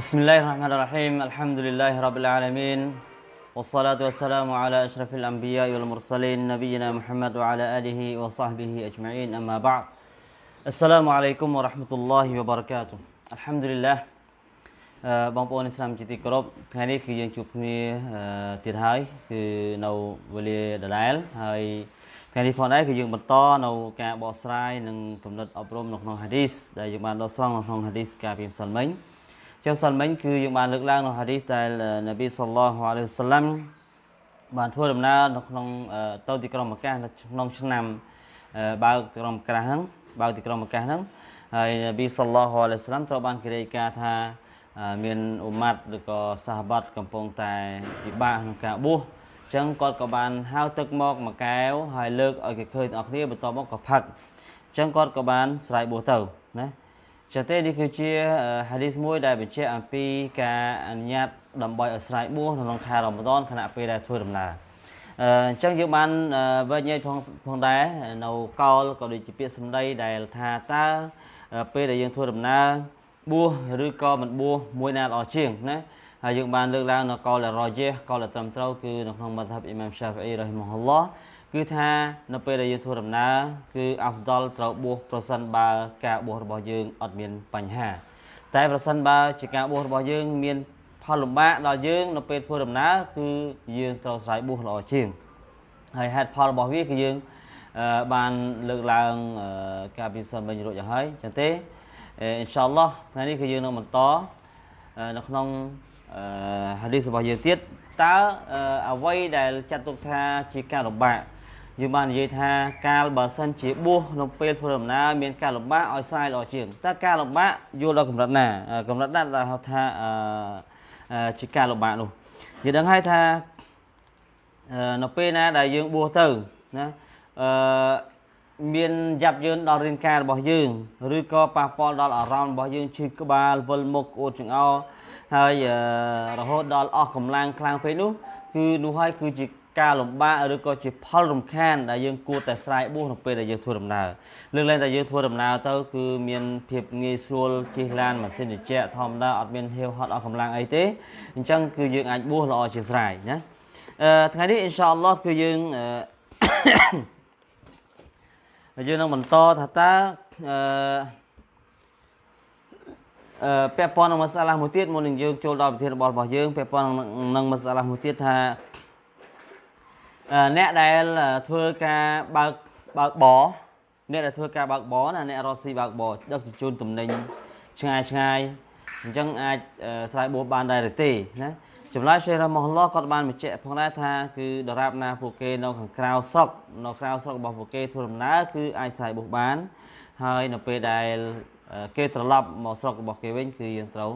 بسم الله الرحمن الرحيم الحمد لله رب العالمين والصلاة والسلام على أشرف الأنبياء والمرسلين نبينا محمد وعلى آله وصحبه أجمعين أما بعد السلام عليكم ورحمة الله وبركاته الحمد لله បងប្អូនឥស្លាមជាទីគោរពថ្ងៃនេះគឺយើងជួបគ្នាទៀតហើយគឺនៅវេលាដដែលហើយថ្ងៃនេះផងដែរគឺយើងបន្តនៅការបកស្រាយនិងកំណត់អប់រំនៅក្នុងហាឌីសដែលយើងបានដកស្រង់នៅក្នុងហាឌីសកាលពីម្សិលមិញ ចុះសិលមិញគឺយើងបានលើកឡើងនៅហាឌីសដែលនប៊ីសល្លោះអាឡៃហ៊ីវសឡាំបានធ្វើដំណើរនៅក្នុងទៅទីក្រុងម៉ាកាសនៅក្នុងឆ្នាំបើកទីក្រុងម៉ាកាសហ្នឹងបើកទីក្រុងម៉ាកាសហ្នឹងហើយនប៊ីសល្លោះអាឡៃហ៊ីវសឡាំត្រូវបានគេរាយការណ៍ថាមានអ៊ុម៉ាត់ឬក៏សាហាបាត់កំពុងតែពិបាកក្នុងការបួសអញ្ចឹងគាត់ក៏បានហៅទឹកមកមួយកែវហើយលើកឲ្យគេឃើញទាំងអស់គ្នាបន្ទាប់មកក៏ផឹកអញ្ចឹងគាត់ក៏បានស្រ័យបួសទៅណា ចឹងទេនេះគឺជាហាឌីសមួយដែលបញ្ជាក់អំពីការអនុញ្ញាតដើម្បីឲ្យស្រ័យបួសក្នុងខែរ៉ម៉ាដនខណៈពេលដែលធ្វើដំណើរអញ្ចឹងយើងបានវិញ្ញាណផងផងដែរនៅកោលក៏ដូចជាពាក្យសម្ដីដែលថាតើពេលដែលយើងធ្វើដំណើរបួសឬក៏មិនបួសមួយណាល្អជាងណាហើយយើងបានលើកឡើងនៅកោលរយះកោលត្រឹមត្រូវគឺនៅក្នុងមធ្យបអ៊ីម៉ាមសាហ្វីអ៊ីរ៉ហ៊ីម៉ាហ៊ុលឡោះ គឺថានៅពេលដែលយើងធ្វើដំណើរគឺអាហ្វដលត្រូវបួសប្រសិនបើការបួសរបស់យើងអត់មានបញ្ហា តែប្រសិនបើជាការបួសរបស់យើងមានផលលំបាកដល់យើងនៅពេលធ្វើដំណើរគឺយើងត្រូវស្រ័យបួសល្អជាងហើយហេតុផលរបស់វាគឺយើងបានលើកឡើងការពិសោធន៍វិញរួចហើយចឹងទេអ៊ីនសាអល់ឡោះថ្ងៃនេះគឺយើងនឹងបន្តនៅក្នុងហាឌីសរបស់យើងទៀតតើអ្វីដែលចាត់ទុកថាជាការលំបាក យើងបាននិយាយថាកាលបើសិនជាបួសនៅពេលធ្វើដំណើរមានការលំបាកឲ្យស្រាយល្អជាងតើការលំបាកយល់ដល់កម្រិតណាកម្រិតណាដែលហៅថាជាការលំបាកនោះយើងដឹងហើយថានៅពេលណាដែលយើងបួសទៅណាអឺមានយ៉ាប់យឺនដល់រាងកាយរបស់យើងឬក៏ប៉ះពាល់ដល់អារម្មណ៍របស់យើងឈឺក្បាលវិលមុខអូតចង្អោរហើយរហូតដល់អស់កម្លាំងខ្លាំងពេកនោះគឺនោះហើយគឺជា ការលំបាកឬក៏ជាផលរំខានដែលយើងគួរតែស្រ័យបួសនៅពេលដែលយើងធ្វើដំណើរលើកឡើងតែយើងធ្វើដំណើរទៅគឺមានភាពងាយស្រួលជិះឡានម៉ាស៊ីនត្រជាក់ធម្មតាអត់មានហៀវហត់អស់កម្លាំងអីទេអញ្ចឹងគឺយើងអាចបួសល្អជាងស្រ័យណាអឺថ្ងៃនេះអ៊ីនសាអល់ឡោះគឺយើងអឺយើងនឹងបន្តថាតើអឺអឺពាក់ព័ន្ធនឹងមសាឡាមួយទៀតមុននឹងយើងចូលដល់ប្រធានបទរបស់យើងពាក់ព័ន្ធនឹងមសាឡាមួយទៀតថា អ្នកដែលធ្វើការបើកបើកបរអ្នកដែលធ្វើការបើកបរណាអ្នករស់ស៊ីបើកបរដឹកជញ្ជូនទំនិញឆ្ងាយឆ្ងាយអញ្ចឹងអាចស្រ័យបួសបានដែរឬទេណាចម្លើយសេះរ៉ាម៉ាឡោះគាត់បានបញ្ជាក់ផងដែរថាគឺដរាបណាពួកគេនៅខាងក្រៅស្រុកនៅក្រៅស្រុករបស់ពួកគេធ្វើដំណើរគឺអាចស្រ័យបួសបាន ហើយនៅពេលដែលគេត្រឡប់មកស្រុករបស់គេវិញគឺយើងត្រូវ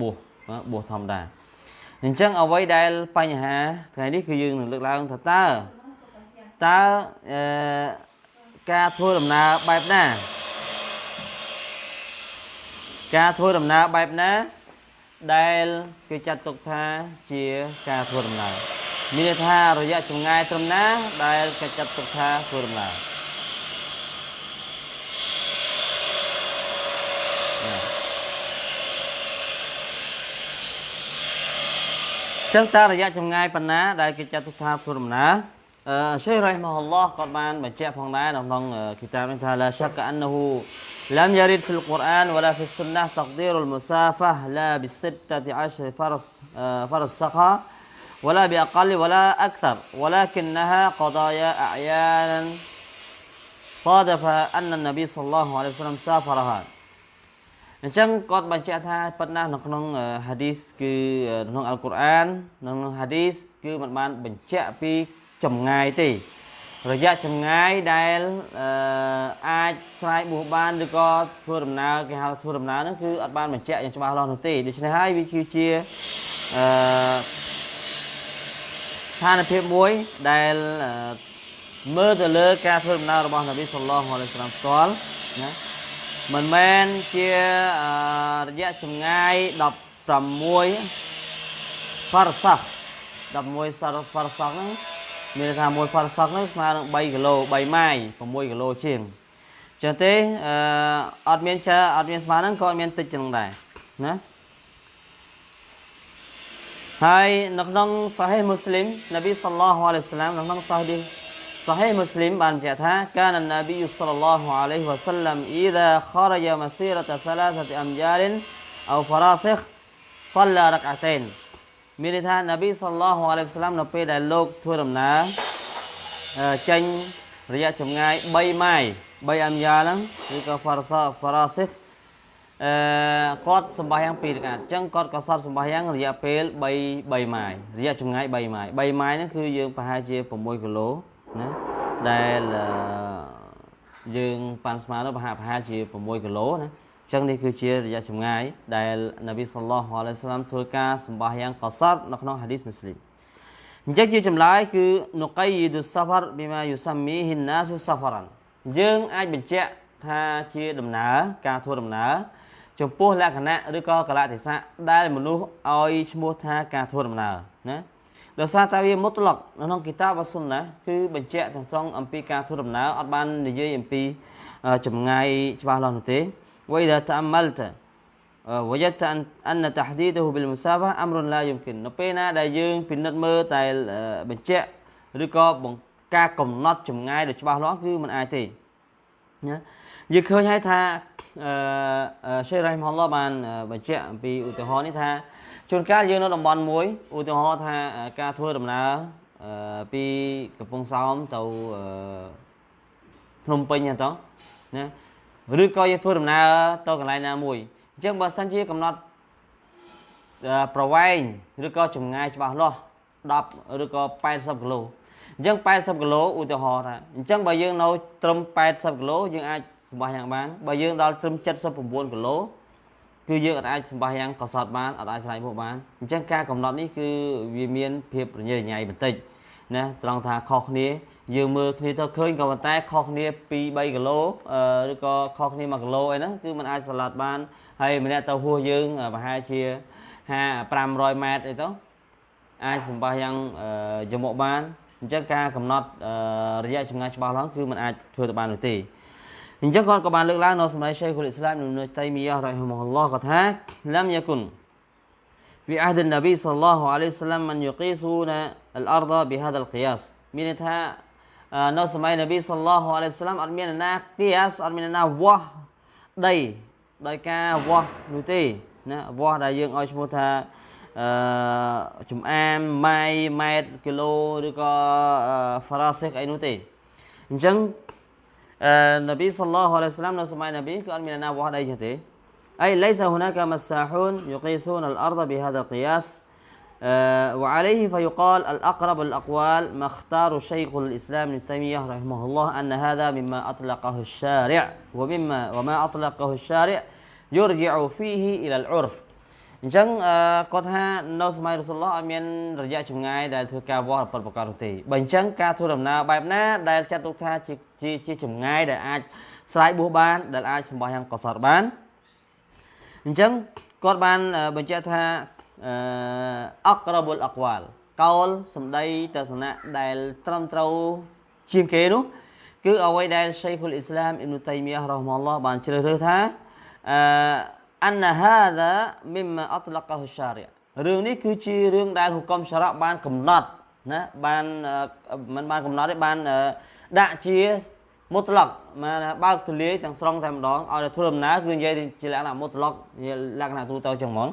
បួសបួសធម្មតា អញ្ចឹងអ្វីដែលបញ្ហាថ្ងៃនេះគឺយើងនឹងលើកឡើងថាតើតើអឺការធ្វើដំណើរបែបណា ការធ្វើដំណើរបែបណា ដែលគេចាត់ទុកថាជាការធ្វើដំណើរមានន័យថារយៈចម្ងាយត្រឹមណា ដែលគេចាត់ទុកថាធ្វើដំណើរ ចឹងតើរយៈចម្ងាយប៉ុណ្ណាដែលគេចាត់ទុកថាធ្វើដំណើរអឺសេះរ៉ៃម៉ាអល់ឡោះគាត់បានបញ្ជាក់ផងដែរនៅក្នុងគីតាបនេះថាឡាឆាក់អណ្ណហ៊ូ لم يرد في القرآن ولا في السنة تقدير المسافة لا بستة عشر فرس فرسخة ولا بأقل ولا أكثر ولكنها قضايا أعيانا صادف أن النبي صلى الله عليه وسلم سافرها អញ្ចឹងគាត់បញ្ជាក់ថាប៉ុណ្ណានៅក្នុងហាឌីសគឺក្នុងអល់កុរអាននៅក្នុងហាឌីសគឺมันបានបញ្ជាក់ពីចម្ងាយទេរយៈចម្ងាយដែលអាចស្រាយបួសបានឬក៏ធ្វើដំណើរគេហៅធ្វើដំណើរហ្នឹងគឺអត់បានបញ្ជាក់យ៉ាងច្បាស់លាស់នោះទេដូច្នេះហើយវាគឺជាអឺស្ថានភាពមួយដែលមើលទៅលើការធ្វើដំណើររបស់នប៊ីសល្លោះអាឡៃហ៊ីវសឡាមផ្ទាល់ណា មិនមែនជារយៈចម្ងាយ16 farsak 11 farsak ហ្នឹងមានថាមួយ farsak ហ្នឹងស្មើនឹង3គីឡូ3ម៉ាយ6គីឡូជាងចឹងទេអឺអត់មានចាអត់មានស្មើហ្នឹងក៏អត់មានតិចចឹងដែរណាហើយនៅក្នុងសាហេមូស្លីមនប៊ីសល្លោះអាឡៃសាឡាមនៅក្នុងសាហេសា ហេមូស្លីមបានបញ្ជាក់ថាកាននប៊ីសល្លោះអាឡៃវ៉ាសាឡាំអ៊ីដាខរយម៉ាស៊ីរត3អមយ៉ាលអោហ្វរ៉ាសិខសល្លារកអាតេនមានន័យថានប៊ីសល្លោះអាឡៃសាឡាមនៅពេលដែលលោកធ្វើដំណើរចេញរយៈចម្ងាយ3ម៉ាយ3អមយ៉ាហ្នឹងឬក៏ហ្វរ៉ាសាហ្វរ៉ាសិខអឺគាត់សម្បាយ៉ាង2រកាត់អញ្ចឹងគាត់ក៏សតសម្បាយ៉ាងរយៈពេល3 3ម៉ាយរយៈចម្ងាយ3ម៉ាយ3ម៉ាយហ្នឹងគឺយើងប្រហែលជា6គីឡូ ណាដែលយើងប៉ាន់ស្មានទៅប្រហែលប្រហែលជា6គីឡូណាអញ្ចឹងនេះគឺជារយៈចម្ងាយដែលនប៊ីសល្លោះអាឡៃសាឡាមធ្វើការសម្បាយ៉ាងកសតនៅក្នុងហាឌីសមូស្លីមអញ្ចឹងជាចម្លើយគឺនុកៃយីឌុសាហ្វារប៊ីម៉ាយុសាមីហ៊ីនណាសុសាហ្វារ៉ាន់យើងអាចបញ្ជាក់ថាជាដំណើរការធ្វើដំណើរចំពោះលក្ខណៈឬក៏កលៈទេសៈដែលមនុស្សឲ្យឈ្មោះថាការធ្វើដំណើរណា ដោយសារតែវាមុតឡុកនៅក្នុងគីតាបសុនណាគឺបញ្ជាក់ទាំងស្រុងអំពីការធ្វើដំណើរអត់បាននិយាយអំពីចម្ងាយច្បាស់លាស់នោះទេវៃដាតាអមលតា وجدت ان ان تحديده بالمسافه امر لا يمكن នៅពេលណាដែលយើងពិនិត្យមើលតែបញ្ជាក់ឬក៏ការកំណត់ចម្ងាយដ៏ច្បាស់លាស់គឺมันអាចទេណាយើងឃើញហើយថាអឺសេរ៉ៃមហឡបានបញ្ជាក់អំពីឧទាហរណ៍នេះថា ជួនកាលយើងនៅតំបន់មួយឧទាហរណ៍ថាការធ្វើដំណើរពីកំពង់សោមទៅភ្នំពេញហ្នឹងទៅណាឬក៏យើងធ្វើដំណើរទៅកន្លែងណាមួយអញ្ចឹងបើសិនជាកំណត់ប្រវែងឬក៏ចម្ងាយច្បាស់លាស់10ឬក៏80គីឡូអញ្ចឹង80គីឡូឧទាហរណ៍ថាអញ្ចឹងបើយើងនៅត្រឹម80គីឡូយើងអាចសម្បាសយ៉ាងបានបើយើងដល់ត្រឹម79គីឡូ គឺយើងអាចសម្បាសយ៉ាងកសត់បានអត់អាចស្រ័យមកបានអញ្ចឹងការកំណត់នេះគឺវាមានភាពរញ៉េរញ៉ៃបន្តិចណាត្រង់ថាខុសគ្នាយើងមើលគ្នាទៅឃើញក៏ប៉ុន្តែខុសគ្នា2 3គីឡូឬក៏ខុសគ្នា1គីឡូអីហ្នឹងគឺมันអាចសាឡាត់បានហើយម្នាក់ទៅហួសយើងប្រហែលជា5 500ម៉ែត្រអីទៅអាចសម្បាសយ៉ាងយមកបានអញ្ចឹងការកំណត់រយៈចម្ងាយច្បាស់លាស់គឺมันអាចធ្វើទៅបាននោះទេ អញ្ចឹងគាត់ក៏បានលើកឡើងនៅសម័យ Shaykhul Islam Ibn Taymiyyah rahimahullah គាត់ថា لم يكن في عهد النبي صلى الله عليه وسلم من يقيسون الارض بهذا القياس មានន័យថានៅសម័យនប៊ីសល្លោះអាឡៃហ៊ីវសាឡាមអត់មានណាគៀសអត់មានណាវាស់ដីដោយការវាស់នោះទេណាវាស់ដែលយើងឲ្យឈ្មោះថាអឺចំអាមម៉ៃម៉ែត្រគីឡូឬក៏ហ្វារ៉ាសិកអីនោះទេអញ្ចឹង នប៊ីសល្លោះអាឡៃហ៊ីវសាឡាមនៅសម័យនប៊ីគឺអត់មានណាវាស់ដីចឹងទេ أي ليس هناك مساحون يقيسون الأرض بهذا القياس أه وعليه فيقال الأقرب الأقوال ما اختار شيخ الإسلام ابن تيمية رحمه الله أن هذا مما أطلقه الشارع ومما وما أطلقه الشارع يرجع فيه إلى العرف អញ្ចឹងគាត់ថានៅសម័យរសុលឡោះអត់មានរយៈចម្ងាយដែលធ្វើការវាស់ប្រប្រកាសនោះទេបើអញ្ចឹងការធ្វើដំណើរបែបណាដែលចាត់ទុកថាជា ជាជាចម្ងាយដែលអាចស្រ័យបួសបាន ដែលអាចសម្បោះយ៉ាងកសត់បានអញ្ចឹងគាត់បានបញ្ជាក់ថាអក្របុលអក្វាលកោលសម្ដីទស្សនៈដែលត្រឹមត្រូវជាងគេនោះគឺអ្វីដែល Sheikh al-Islam Ibn Taymiyyah រ៉ហ្មាល់ឡោះបានជ្រើសរើសថាអអនហាដាមីម៉ាអតឡកហ៊ូសារីរឿងនេះគឺជារឿងដែលហុកមសារ៉ាបានកំណត់ណាបានមិនបានកំណត់ទេបានដាក់ជា មុតឡុកមកណាបើកទូលាយទាំងស្រុងតែម្ដងឲ្យធ្វើដំណើរគឺនិយាយជាលក្ខណៈមុតឡុកជាលក្ខណៈទូទៅចឹងហ្មង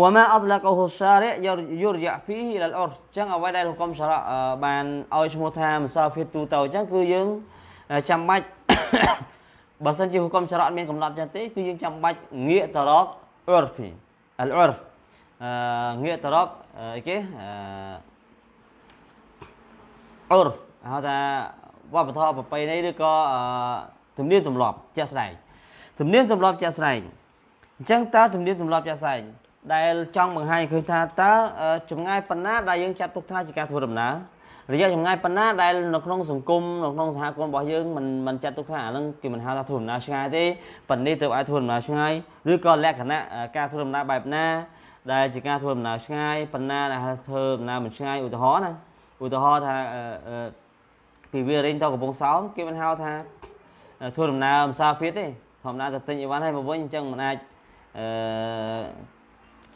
វ៉ាម៉ាអត់ឡាកូហូសារយយរយៈភីអ៊ីលអ៊ុរចឹងអ្វីដែលហុកុំសារ៉ាបានឲ្យឈ្មោះថាមសាហ្វីទូទៅចឹងគឺយើងចាំបាច់បើសិនជាហុកុំសារ៉ាមានកំណត់ចឹងទេគឺយើងចាំបាច់ងាកទៅរកអ៊ុរហ្វីអលអ៊ុរងាកទៅរកអីគេអ៊ុរហៅថា វប្បធម៌ប្រពៃណីឬក៏ទំនៀមទម្លាប់ជាក់ស្ដែងទំនៀមទម្លាប់ជាក់ស្ដែងអញ្ចឹងតើទំនៀមទម្លាប់ជាក់ស្ដែងដែលចង់បង្ហាញឃើញថាតើចម្ងាយប៉ុណ្ណាដែលយើងចាត់ទុកថាជាការធ្វើដំណើររយៈចម្ងាយប៉ុណ្ណាដែលនៅក្នុងសង្គមនៅក្នុងសហគមន៍របស់យើងមិនមិនចាត់ទុកថាអានឹងគេមិនហៅថាធ្វើដំណើរឆ្ងាយទេប៉ុន្តែទៅអាចធ្វើដំណើរឆ្ងាយឬក៏លក្ខណៈការធ្វើដំណើរបែបណា ដែលជាការធ្វើដំណើរឆ្ងាយប៉ុណ្ណាដែលធ្វើដំណើរមិនឆ្ងាយឧទាហរណ៍ណាឧទាហរណ៍ថា ពីវារិញទៅកំពង់សោមគេមិនហៅថាធ្វើដំណើរម្សាភិតទេធម្មតាទៅទិញអីវ៉ាន់ឲ្យមកវិញអញ្ចឹងមិនអាចអឺ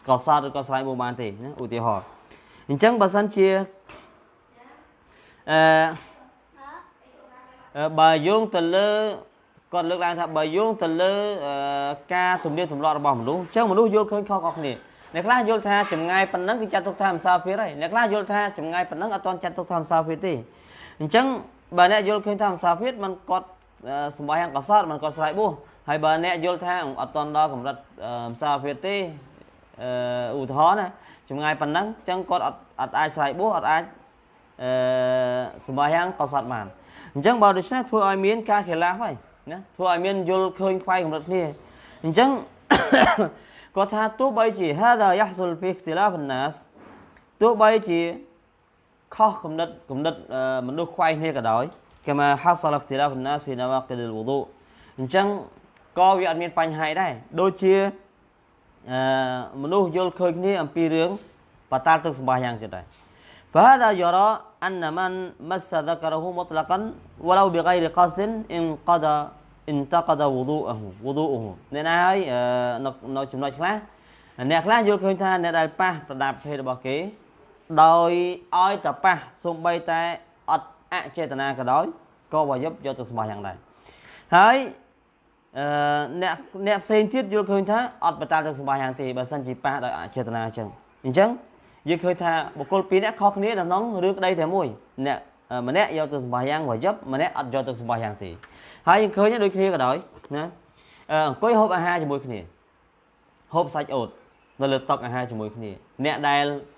កសតឬក៏ស្រ័យមកបានទេណាឧទាហរណ៍អញ្ចឹងបើសិនជាអឺបើយោងទៅលើគាត់លើកឡើងថាបើយោងទៅលើការទំនៀមទម្លាប់របស់មនុស្សអញ្ចឹងមនុស្សយល់ឃើញខុសៗគ្នាអ្នកខ្លះយល់ថាចម្ងាយប៉ុណ្ណឹងគឺចាត់ទុកថាមិនសាភារហើយអ្នកខ្លះយល់ថាចម្ងាយប៉ុណ្ណឹងអត់ទាន់ចាត់ទុកថាមិនសាភារទេ អញ្ចឹងបើអ្នកយល់ឃើញថាមិនសាភារมันគាត់សម្បាយ៉ាងកសត់มันគាត់ស្រ័យបួសហើយបើអ្នកយល់ថាអត់ទាន់ដល់កម្រិតមិនសាភារទេឧទាហរណ៍ណាចម្ងាយប៉ុណ្ណឹងអញ្ចឹងគាត់អត់អត់អាចស្រ័យបួសអត់អាចអឺសម្បាយ៉ាងកសត់បានអញ្ចឹងបើដូច្នេះធ្វើឲ្យមានការខិលាហ្វហើយណាធ្វើឲ្យមានយល់ឃើញខ្វាយកម្រិតគ្នាអញ្ចឹងគាត់ថាទោះបីជា hada yahsul fi ikhtilaf an-nas ទោះបីជា ខុសគំនិតគំនិតមនុស្សខ្វាយគ្នាក៏ដោយគេមក hasal ikhtilaf an-nas fi nawaqid al-wudu អញ្ចឹងក៏វាអត់មានបញ្ហាដែរដូចជាអឺមនុស្សយល់ឃើញគ្នាអំពីរឿងបតាលទឹកសម្បាយ៉ាងទៀតដែរ فهذا يرى أن من مس ذكره مطلقا ولو بغير قصد انقضى انتقد وضوءه وضوءه អ្នកណាហើយនៅចំណុចខ្លះអ្នកខ្លះយល់ឃើញថាអ្នកដែលប៉ះប្រដាប់ភេទរបស់គេ ដោយឲ្យតែប៉ះសំបីតែអត់អចេតនាក៏ដោយក៏វាយប់យកទៅសម្បះយ៉ាងដែរហើយអឺអ្នកអ្នកផ្សេងទៀតយល់ឃើញថាអត់បតាលទៅសម្បះយ៉ាងទេបើសិនជាប៉ះដោយអចេតនាអញ្ចឹងអញ្ចឹងយើងឃើញថាបុគ្គលពីរនាក់ខុសគ្នានៅក្នុងរឿងក្តីតែមួយអ្នកម្នាក់យកទៅសម្បះយ៉ាងវាយប់ម្នាក់អត់យកទៅសម្បះយ៉ាងទេហើយយើងឃើញដូចគ្នាក៏ដោយណាអង្គុយហូបអាហារជាមួយគ្នាហូបសាច់អូតនៅលើតុអាហារជាមួយគ្នាអ្នកដែលអឺ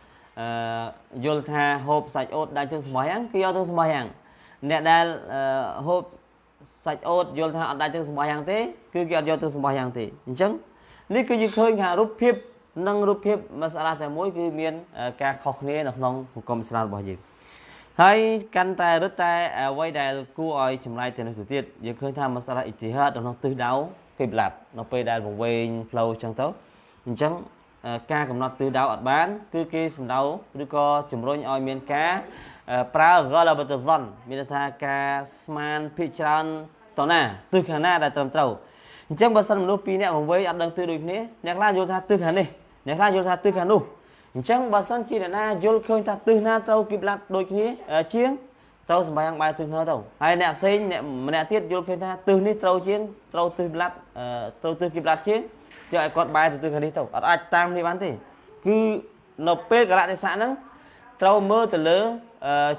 យល់ថាហូបសាច់អូតដែលជើងសម្បះយ៉ាងគឺយកទៅសម្បះយ៉ាងអ្នកដែលហូបសាច់អូតយល់ថាអត់ដាច់ទៅសម្បះយ៉ាងទេគឺគេអត់យកទៅសម្បះយ៉ាងទេអញ្ចឹងនេះគឺយើងឃើញថារូបភាពនិងរូបភាពមសាឡាតែមួយគឺមានការខុសគ្នានៅក្នុងសង្គមឥស្លាមរបស់យើងហើយកាន់តែរឹតតែអ្វីដែលគួរឲ្យចម្លែកទៅនេះទៅទៀតយើងឃើញថាមសាឡាអ៊ីជីហាតនៅក្នុងទិសដៅគីប្លាត់នៅពេលដែលវង្វេងផ្លូវអញ្ចឹងទៅអញ្ចឹង ការកំណត់ទិសដៅអត់បាន គឺគេសំដៅឬក៏ជំរុញឲ្យមានការប្រើ ghalabatu dhann មានថាការស្មានភិកច្រើនតណាទិសខាងណាដែលត្រឹមត្រូវអញ្ចឹងបើសិនមនុស្សពីរនាក់វង្វេងអត់ដឹងទិសដូចគ្នាអ្នកខ្លះយល់ថាទិសខាងនេះអ្នកខ្លះយល់ថាទិសខាងនោះអញ្ចឹងបើសិនជាអ្នកណាយល់ឃើញថាទិសណាត្រូវគីប្លាត់ដូចគ្នាជាងត្រូវសម្បាយ៉ាងបែរទិសនោះទៅហើយអ្នកផ្សេងអ្នកម្នាក់ទៀតយល់ឃើញថាទិសនេះត្រូវជាងត្រូវទិសប្លាត់ត្រូវទិសគីប្លាត់ជាង យកឲ្យគាត់បែរទៅទិសខាងនេះទៅអត់អាចតាមនេះបានទេគឺនៅពេលកលៈទេសៈហ្នឹងត្រូវមើលទៅលើ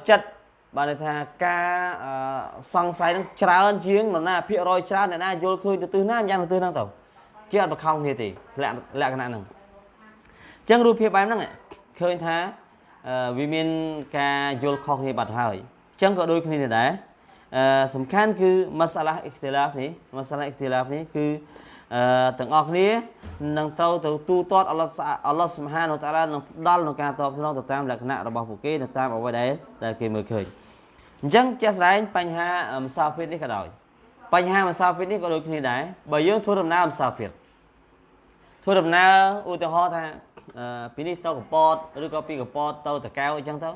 ចិត្តបានន័យថាការសង្ស័យហ្នឹងច្រើនជាងនរណាភាគរយច្រើនអ្នកណាយល់ឃើញទៅទិសណាយ៉ាងទៅទិសហ្នឹងទៅជាអត់បខំគ្នាទេលក្ខណៈហ្នឹងចឹងរូបភាពបែបហ្នឹងឃើញថាវាមានការយល់ខុសគ្នាបាត់ហើយចឹងក៏ដូចគ្នាដែរអឺសំខាន់គឺម៉ាសាឡាអ៊ីខ្ទីឡាហ្វនេះម៉ាសាឡាអ៊ីខ្ទីឡាហ្វនេះគឺអឺ ទាំងអស់គ្នានឹងត្រូវទៅទូទាត់អល់ឡោះអល់ឡោះសុបហានតាឡានឹងផ្ដល់នៅការតបស្នងទៅតាមលក្ខណៈរបស់ពួកគេទៅតាមអ្វីដែលដែលគេមើលឃើញអញ្ចឹងជាក់ស្ដែងបញ្ហាម្សាហ្វេតនេះក៏ដោយបញ្ហាម្សាហ្វេតនេះក៏ដូចគ្នាដែរបើយើងធ្វើដំណើរម្សាហ្វេតធ្វើដំណើរឧទាហរណ៍ថាពីនេះទៅកពតឬក៏ពីកពតទៅតកែវអញ្ចឹងទៅ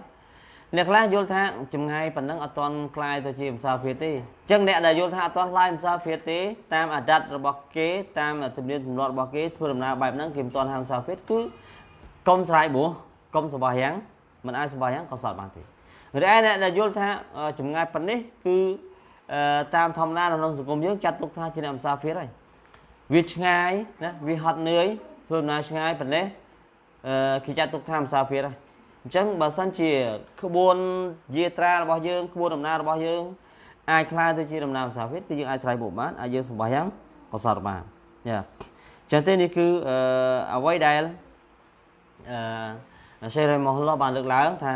អ្នកខ្លះយល់ថាចម្ងាយប៉ុណ្ណឹងអត់ទាន់คลายទៅជាភាសាភាសាទេអញ្ចឹងអ្នកដែលយល់ថាអត់ទាន់คลายភាសាភាសាទេតាមអាដាតរបស់គេតាមទំនៀមទម្លាប់របស់គេធ្វើដំណើរបែបហ្នឹងគេមិនទាន់ហាមភាសាភាសាគឺកុំស្រ័យបួសកុំសបោះយ៉ាងមិនអាចសបោះយ៉ាងក៏សត់បានទេរីឯអ្នកដែលយល់ថាចម្ងាយប៉ុណ្នេះគឺតាមធម្មតានៅក្នុងសង្គមយើងចាត់ទុកថាជាអ្នកភាសាភាសាហើយវាឆ្ងាយណាវាហត់នឿយធ្វើដំណើរឆ្ងាយប៉ុណ្ណេះអឺគេចាត់ទុកថាភាសាភាសាហើយ អញ្ចឹងបើសិនជាក្បួនយាត្រារបស់យើងក្បួនដំណើររបស់យើងអាចខ្លាយទៅជាដំណើរភាសាវិទ្យាគឺយើងអាចស្រ័យបុកបានអាចយើងសម្បះយ៉ាងកសរបានយ៉ាអញ្ចឹងទេនេះគឺអឺអ្វីដែលអឺសេរីមហឡោបានលើកឡើងថា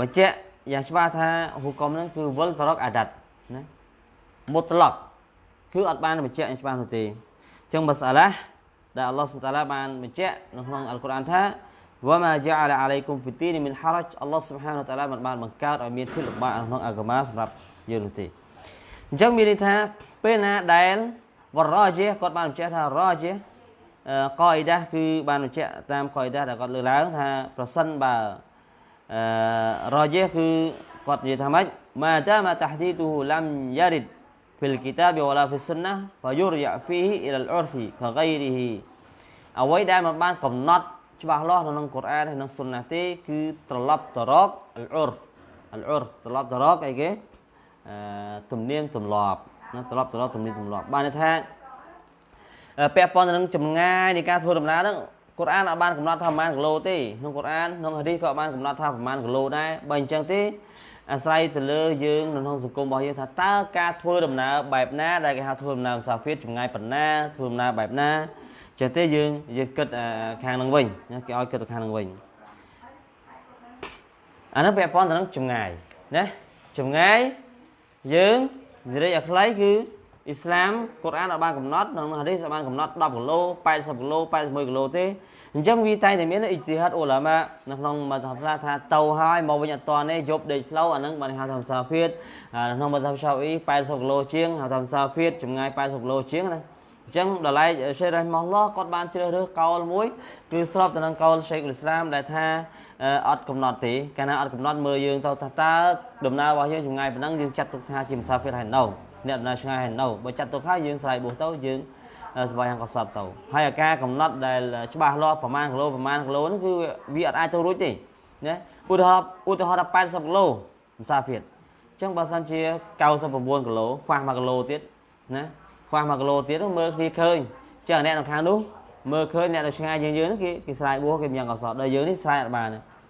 បញ្ជាក់យ៉ាងច្បាស់ថាហុកមហ្នឹងគឺវិលតរកអាដាត់ណាមុតឡកគឺអត់បានបញ្ជាក់យ៉ាងច្បាស់នោះទេអញ្ចឹងមសាឡាដែលអល់ឡោះសុបតាឡាបានបញ្ជាក់នៅក្នុងអល់កុរអានថា វ៉ាម៉ាយ៉ាអាឡាអាឡៃគុំពីទីនេះមានហារ៉ាច់អល់ឡោះស៊ុបហានតាឡាមិនបានបង្កើតឲ្យមានភាពលំបាកក្នុងអាកម៉ាសម្រាប់យើងនោះទេអញ្ចឹងមានន័យថាពេលណាដែលវរ៉ាជាគាត់បានបញ្ជាក់ថារ៉ាជាកអ៊ីដាគឺបានបញ្ជាក់តាមកអ៊ីដាដែលគាត់លើកឡើងថាប្រសិនបើអឺរ៉ាជាគឺគាត់និយាយថាម៉េចម៉ាតាម៉ាតាហ៊ឌីទូឡាំយ៉ារិត في الكتاب ولا في السنة فيرجع فيه إلى العرف كغيره អ្វីដែលมันបានកំណត់ ច្បាស់លាស់នៅក្នុងកូរ៉ានហើយក្នុងសុនណាទេគឺត្រឡប់ទៅរកអលអ៊ុរអលអ៊ុរត្រឡប់ទៅរកអីគេអឺទំនៀមទម្លាប់ណាត្រឡប់ទៅរកទំនៀមទម្លាប់បានន័យថាពាក់ព័ន្ធទៅនឹងចម្ងាយនៃការធ្វើដំណើរហ្នឹងកូរ៉ានអត់បានកំណត់ថាប្រហែលគីឡូទេក្នុងកូរ៉ានក្នុងហាឌីសក៏បានកំណត់ថាប្រហែលគីឡូដែរបើអញ្ចឹងទេអាស្រ័យទៅលើយើងនៅក្នុងសង្គមរបស់យើងថាតើការធ្វើដំណើរបែបណាដែលគេហៅធ្វើដំណើរមុសាហ្វៀតចម្ងាយប៉ុណ្ណាធ្វើដំណើរបែបណា ចឹងទេយើងយើងគិតខាងនឹងវិញគេឲ្យគិតទៅខាងនឹងវិញអានោះពាក់ព័ន្ធទៅនឹងចម្ងាយណាចម្ងាយយើងនិយាយឲ្យខ្លីគឺអ៊ីស្លាមកូរ៉ានអត់បានកំណត់ក្នុងហាឌីសអត់បានកំណត់10គីឡូ80គីឡូ81គីឡូទេអញ្ចឹងវាតែតែមានអ៊ីជីហាត់អ៊ូឡាម៉ានៅក្នុងមធ្យមថាថាទៅហើយមកវិញអត់តនេះយប់ដេកផ្លូវអានឹងបានហៅថាសាភៀតក្នុងមធ្យមឆាអ៊ី80គីឡូជាងហៅថាសាភៀតចម្ងាយ80គីឡូជាងណា អញ្ចឹងដល់ឡែកសេរ៉េម៉ាឡោះគាត់បានជ្រើសរើសកោលមួយ គឺស្របទៅនឹងកោលឆេកអ៊ីស្លាមដែលថាអត់កំណត់ទេកាលណាអត់កំណត់មើលយើងទៅថាតើដំណើររបស់យើងចម្ងាយប៉ុណ្ណឹងយើងចាត់ទុកថាជាមុសាហ្វៀរហើយនៅអ្នកដំណើរឆ្ងាយហើយនៅបើចាត់ទុកហើយយើងស្រ័យបួសទៅយើងស្វែងកសត់ទៅហើយអាការកំណត់ដែលច្បាស់លាស់ប្រមាណគីឡូប្រមាណគីឡូហ្នឹងគឺវាអត់អាចទៅរួចទេណាឧទាហរណ៍ឧទាហរណ៍ថា80គីឡូភាសាភៀតអញ្ចឹងបើសិនជា99គីឡូខ្វះ1គីឡូទៀតណា ខ្វះ1គីឡូទៀតមើលគ្នាឃើញចឹងអ្នកនៅខាងនោះមើលឃើញអ្នកនៅឆ្ងាយយើងយើងហ្នឹងគេគេស្រ័យបួសគេមានកសត់ដល់យើងនេះស្រ័យអត់បាន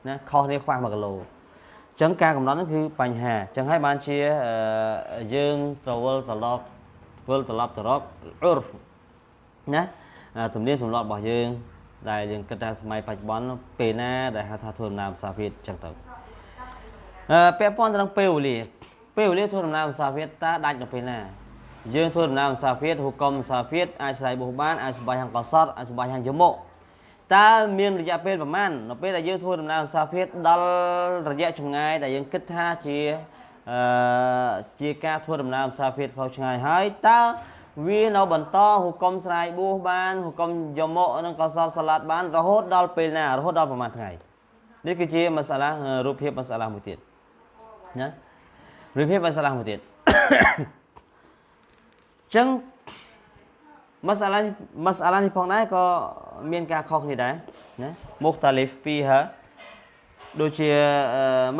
ណាខុសគ្នាខ្វះ1គីឡូចឹងការកំណត់ហ្នឹងគឺបញ្ហាចឹងហើយបានជាយើងត្រវល់ត្រឡប់វិលត្រឡប់ទៅរកអ៊ុរណាទំនៀមទម្លាប់របស់យើង ដែលយើងគិតថាសម័យបច្ចុប្បន្នពេលណាដែលហៅថាធ្វើដំណើរភាសាវៀតចឹងទៅអឺពាក់ព័ន្ធទៅនឹងពេលវេលាពេលវេលាធ្វើដំណើរភាសាវៀតតើដាច់នៅពេលណា យើងធ្វើដំណើរភាសាវៀតហុកមភាសាវៀតអាចស្រ័យបុះបានអាចសម្បាយហាងកសតអាចសម្បាយហាងយមុតើមានរយៈពេលប្រមាណនៅពេលដែលយើងធ្វើដំណើរភាសាវៀតដល់រយៈចម្ងាយដែលយើងគិតថាជាអឺជាការធ្វើដំណើរភាសាវៀតផ្លូវឆ្ងាយហើយតើវានៅបន្តហុកុំស្រាយបួសបានហុកុំយមកនិងកសលសាឡាត់បានរហូតដល់ពេលណារហូតដល់ប្រហែលថ្ងៃនេះគឺជាមសាឡារូបភាពមសាឡាមួយទៀតណារូបភាពមសាឡាមួយទៀត ចឹងមសាឡាមសាឡានេះផងដែរក៏មានការខុសគ្នាដែរណាមុខតាលីហ្វពីហាដូចជា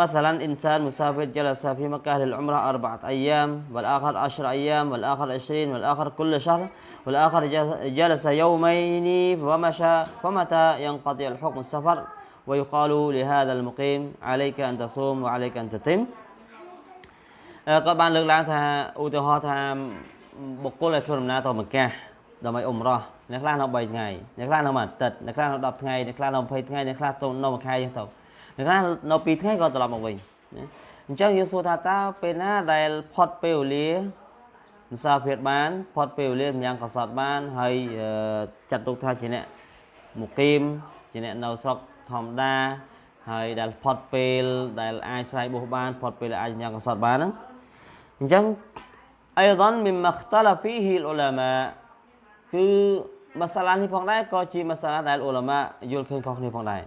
مثلا انسان مسافر جلس في مكة للعمرة أربعة أيام والآخر عشر أيام والآخر عشرين والآخر كل شهر والآخر جلس يومين ومشى فمتى ينقضي الحكم السفر ويقال لهذا المقيم عليك أن تصوم وعليك أن تتم ក៏បានលើកឡើងថាឧទាហរណ៍ថា បុគ្គលដែលធ្វើដំណើរទៅមកាដើម្បីអ៊ុំរ៉ោះអ្នកខ្លះនៅ3ថ្ងៃអ្នកខ្លះនៅមួយអាទិត្យអ្នកខ្លះនៅ10ថ្ងៃអ្នកខ្លះនៅ20ថ្ងៃអ្នកខ្លះទៅនៅមួយខែអញ្ចឹងទៅនៅខ្លះនៅ2ថ្ងៃក៏ត្រឡប់មកវិញណាអញ្ចឹងយើងសួរថាតើពេលណាដែលផុតពេលវេលាមសាភិតបានផុតពេលវេលាម្យ៉ាងកសត់បានហើយចាត់ទុកថាជាអ្នកមុគីមជាអ្នកនៅស្រុកធម្មតាហើយដែលផុតពេលដែលអាចស្រ័យបុះបានផុតពេលដែលអាចញ៉ាំកសត់បានហ្នឹងអញ្ចឹង អៃដនមីមខ្តឡាហ្វីហ៊ីលអ៊ុឡាម៉ាគឺមសាឡានេះផងដែរក៏ជាមសាឡាដែលអ៊ុឡាម៉ាយល់ឃើញខុសគ្នាផងដែរ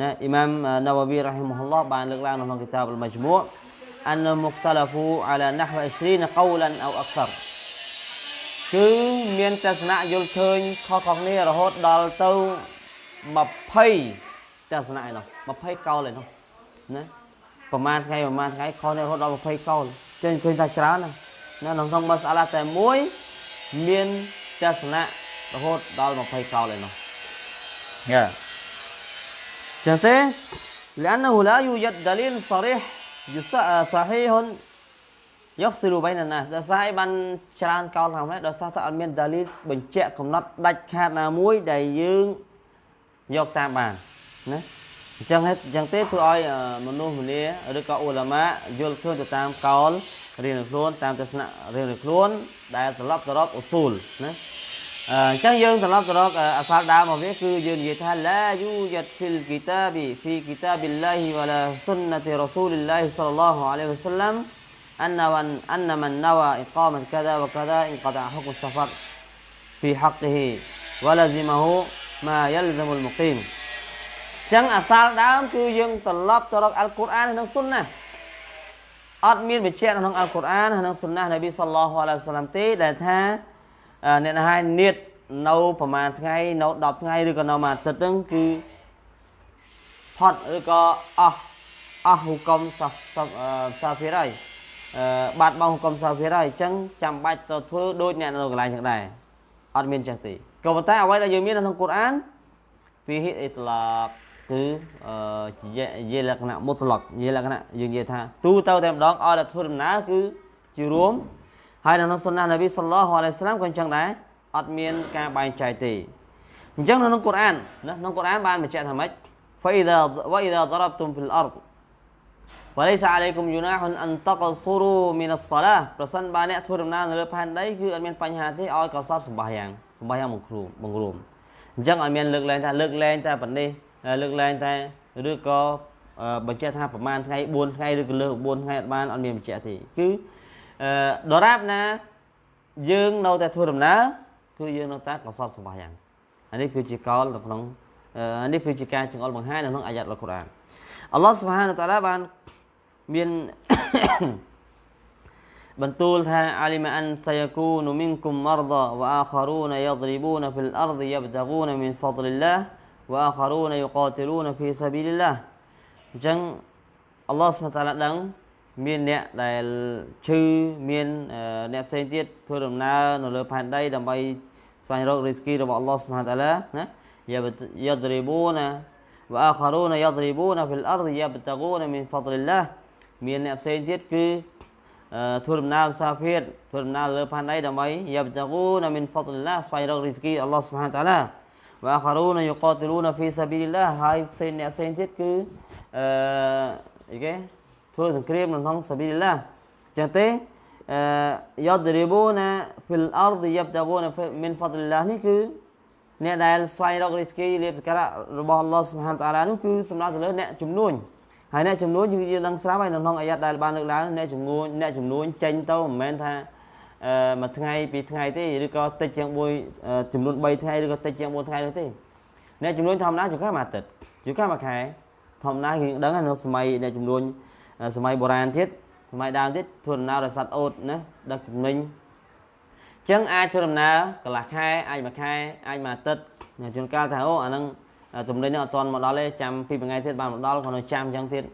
ណាអ៊ីម៉ាមណាវ៉ាវីរ៉ាហ៊ីមហ៊ុលឡោះបានលើកឡើងនៅក្នុងគីតាបអ៊ុលម៉ាជ្មូអានមុខតឡាហ្វូអាឡាណាហវ20កោលានអូអខ្សរគឺមានទស្សនៈយល់ឃើញខុសៗគ្នារហូតដល់ទៅ20ទស្សនៈឯនោះ20កោលឯនោះណាប្រហែលថ្ងៃប្រហែលថ្ងៃខុសគ្នារហូតដល់20កោលចឹងឃើញថាច្រើនណាស់ នៅក្នុងមសាឡាតែមួយមានទស្សនៈរហូតដល់20កោលឯនោះយ៉ា جنته لأنه لا يوجد دليل صريح صحيح يفصل بين الناس ដោយសារអីបានច្រើនកោលថាម៉េចដោយសារតែអត់មានដាលីលបញ្ជាក់កំណត់ដាច់ខាតណាមួយដែលយើងយកតាមបានណាអញ្ចឹងហេតុអញ្ចឹងទេធ្វើឲ្យមនុស្សម្នាឬក៏អ៊ូឡាម៉ាយល់ឃើញទៅតាមកោល រៀនខ្លួនតាមទស្សនៈរៀនខ្លួនដែលត្រឡប់ទៅរកអ៊ូស៊ូលណាអញ្ចឹងយើងត្រឡប់ទៅរកអសាលដើមរបស់វាគឺយើងនិយាយថាឡាយូយ៉ាត់ហ្វីលគីតាប៊ីហ្វីគីតាប៊ីឡាហ៊ីវ៉ាឡាសុនណាទីរ៉ាស៊ូលឡាហ៊ីសល្លឡោះអាឡៃហ៊ីវ៉ាសល្លាម أن من أن من نوى إقامة كذا وكذا انقطع حكم السفر في حقه ولزمه ما يلزم المقيم ចឹងអាសាលដើមគឺយើងត្រឡប់ទៅរកអល់កុរអាននិងសុនណា អត់មានបញ្ជាក់នៅក្នុងអល់កុរអាននិងសុនណានប៊ីសល្លោះអាឡៃហ៊ីវ៉ាសល្លាមទេដែលថាអ្នកណាហើយនៀតនៅប្រហែលថ្ងៃនៅ10ថ្ងៃឬក៏នៅមួយអាទិត្យហ្នឹងគឺផុតឬក៏អស់អស់ហុកុំសាសាហ្វីរហើយអឺបាត់បង់ហុកុំសាហ្វីរហើយអញ្ចឹងចាំបាច់ទៅធ្វើដូចអ្នកនៅកន្លែងចឹងដែរអត់មានចឹងទេក៏ប៉ុន្តែអ្វីដែលយើងមាននៅក្នុងកូរ៉ានពីហិអ៊ីត្លាក គឺអឺជាលក្ខណៈមុតឡកជាលក្ខណៈយើងនិយាយថាទូទៅតែម្ដងឲ្យតែធ្វើដំណើរគឺជារួមហើយនៅក្នុងសុនណានប៊ីសល្លោះអាឡៃហ៊ីវសាឡាមក៏អញ្ចឹងដែរអត់មានការបែងចែកទេអញ្ចឹងនៅក្នុងកូរ៉ានណាក្នុងកូរ៉ានបានបញ្ជាក់ថាម៉េច فإذا وإذا ضربتم في الأرض وليس عليكم جناح أن تقصروا من الصلاة ប្រសិនបើអ្នកធ្វើដំណើរនៅលើផែនដីគឺអត់មានបញ្ហាទេឲ្យកសត់សម្បាយ៉ាងសម្បាយ៉ាងបង្រួមបង្រួមអញ្ចឹងអត់មានលើកលែងថាលើកលែងតែប៉ុណ្នេះ លើកលែងតែឬក៏បញ្ជាក់ថាប្រហែលថ្ងៃ4ថ្ងៃឬក៏លើស4ថ្ងៃអត់បានអត់មានបញ្ជាក់ទេគឺដរាបណាយើងនៅតែធ្វើដំណើរគឺយើងនៅតែកសត់សម្បាយ៉ាងអានេះគឺជាកលនៅក្នុងនេះគឺជាការចង្អុលបង្ហាញនៅក្នុងអាយ៉ាត់អល់កុរអានអល់ឡោះសុបហានតាឡាបានមានបន្ទូលថាអាលីម៉ាអានសយគូនមីនគុមមរដាវអាខារូនយដរីបូនហ្វីលអរឌយបតហ្គូនមីនហ្វដលឡាវអាខារូនយុកាទីលូនហ្ វីសាប៊ីលឡាអញ្ចឹងអល់ឡោះសុបហានតាឡាដឹងមានអ្នកដែលឈឺមានអ្នកផ្សេងទៀតធ្វើដំណើរនៅលើផែនដីដើម្បីស្វែងរករីស្គីរបស់អល់ឡោះសុបហានតាឡាណា يضربون وآخرون يضربون في الأرض يبتغون من فضل الله មានអ្នកផ្សេងទៀតគឺធ្វើដំណើរសាភៀតធ្វើដំណើរលើផែនដីដើម្បីយ៉ាបតគូណាមីនហ្វតលឡាស្វែងរករីស្គីអល់ឡោះសុបហានតាឡា វ៉ាខារូនយុកាទីលូនហ្វីសាប៊ីលឡាហើយផ្សេងអ្នកផ្សេងទៀតគឺអឺអីគេធ្វើសង្គ្រាមនៅក្នុងសាប៊ីលឡាចឹងទេអឺយ៉ាដរីបូណាហ្វីលអរឌយ៉ាបតគូណាមីនហ្វតលឡានេះគឺអ្នកដែលស្វែងរករីស្គីលៀបសក្ការៈរបស់អល់ឡោះសុបហានតាឡានោះគឺសម្រាប់ទៅលើអ្នកជំនួញហើយអ្នកជំនួញយើងដឹងស្រាប់ហើយនៅក្នុងអាយ៉ាត់ដែលបានលើកឡើងអ្នកជំនួញអ្នកជំនួញចេញទៅមិនមែនថាអឺ មួយថ្ងៃពីរថ្ងៃទេឬក៏តិចជាង1ចំនួន3ថ្ងៃឬក៏តិចជាង4ថ្ងៃនោះទេអ្នកជំនួញធម្មតាជួនកាលមួយអាទិត្យជួនកាលមួយខែធម្មតាយើងដឹងនៅសម័យអ្នកជំនួញសម័យបុរាណទៀតសម័យដើមទៀតធ្វើដំណើរដោយសត្វអូតណាដឹកជំនាញចឹងអាចធ្វើដំណើរកន្លះខែអាចមួយខែអាចមួយអាទិត្យជួនកាលថាអូអាហ្នឹងទំនិញនេះអត់ទាន់មកដល់ទេចាំពីថ្ងៃទៀតបានមកដល់គាត់នៅចាំចឹងទៀត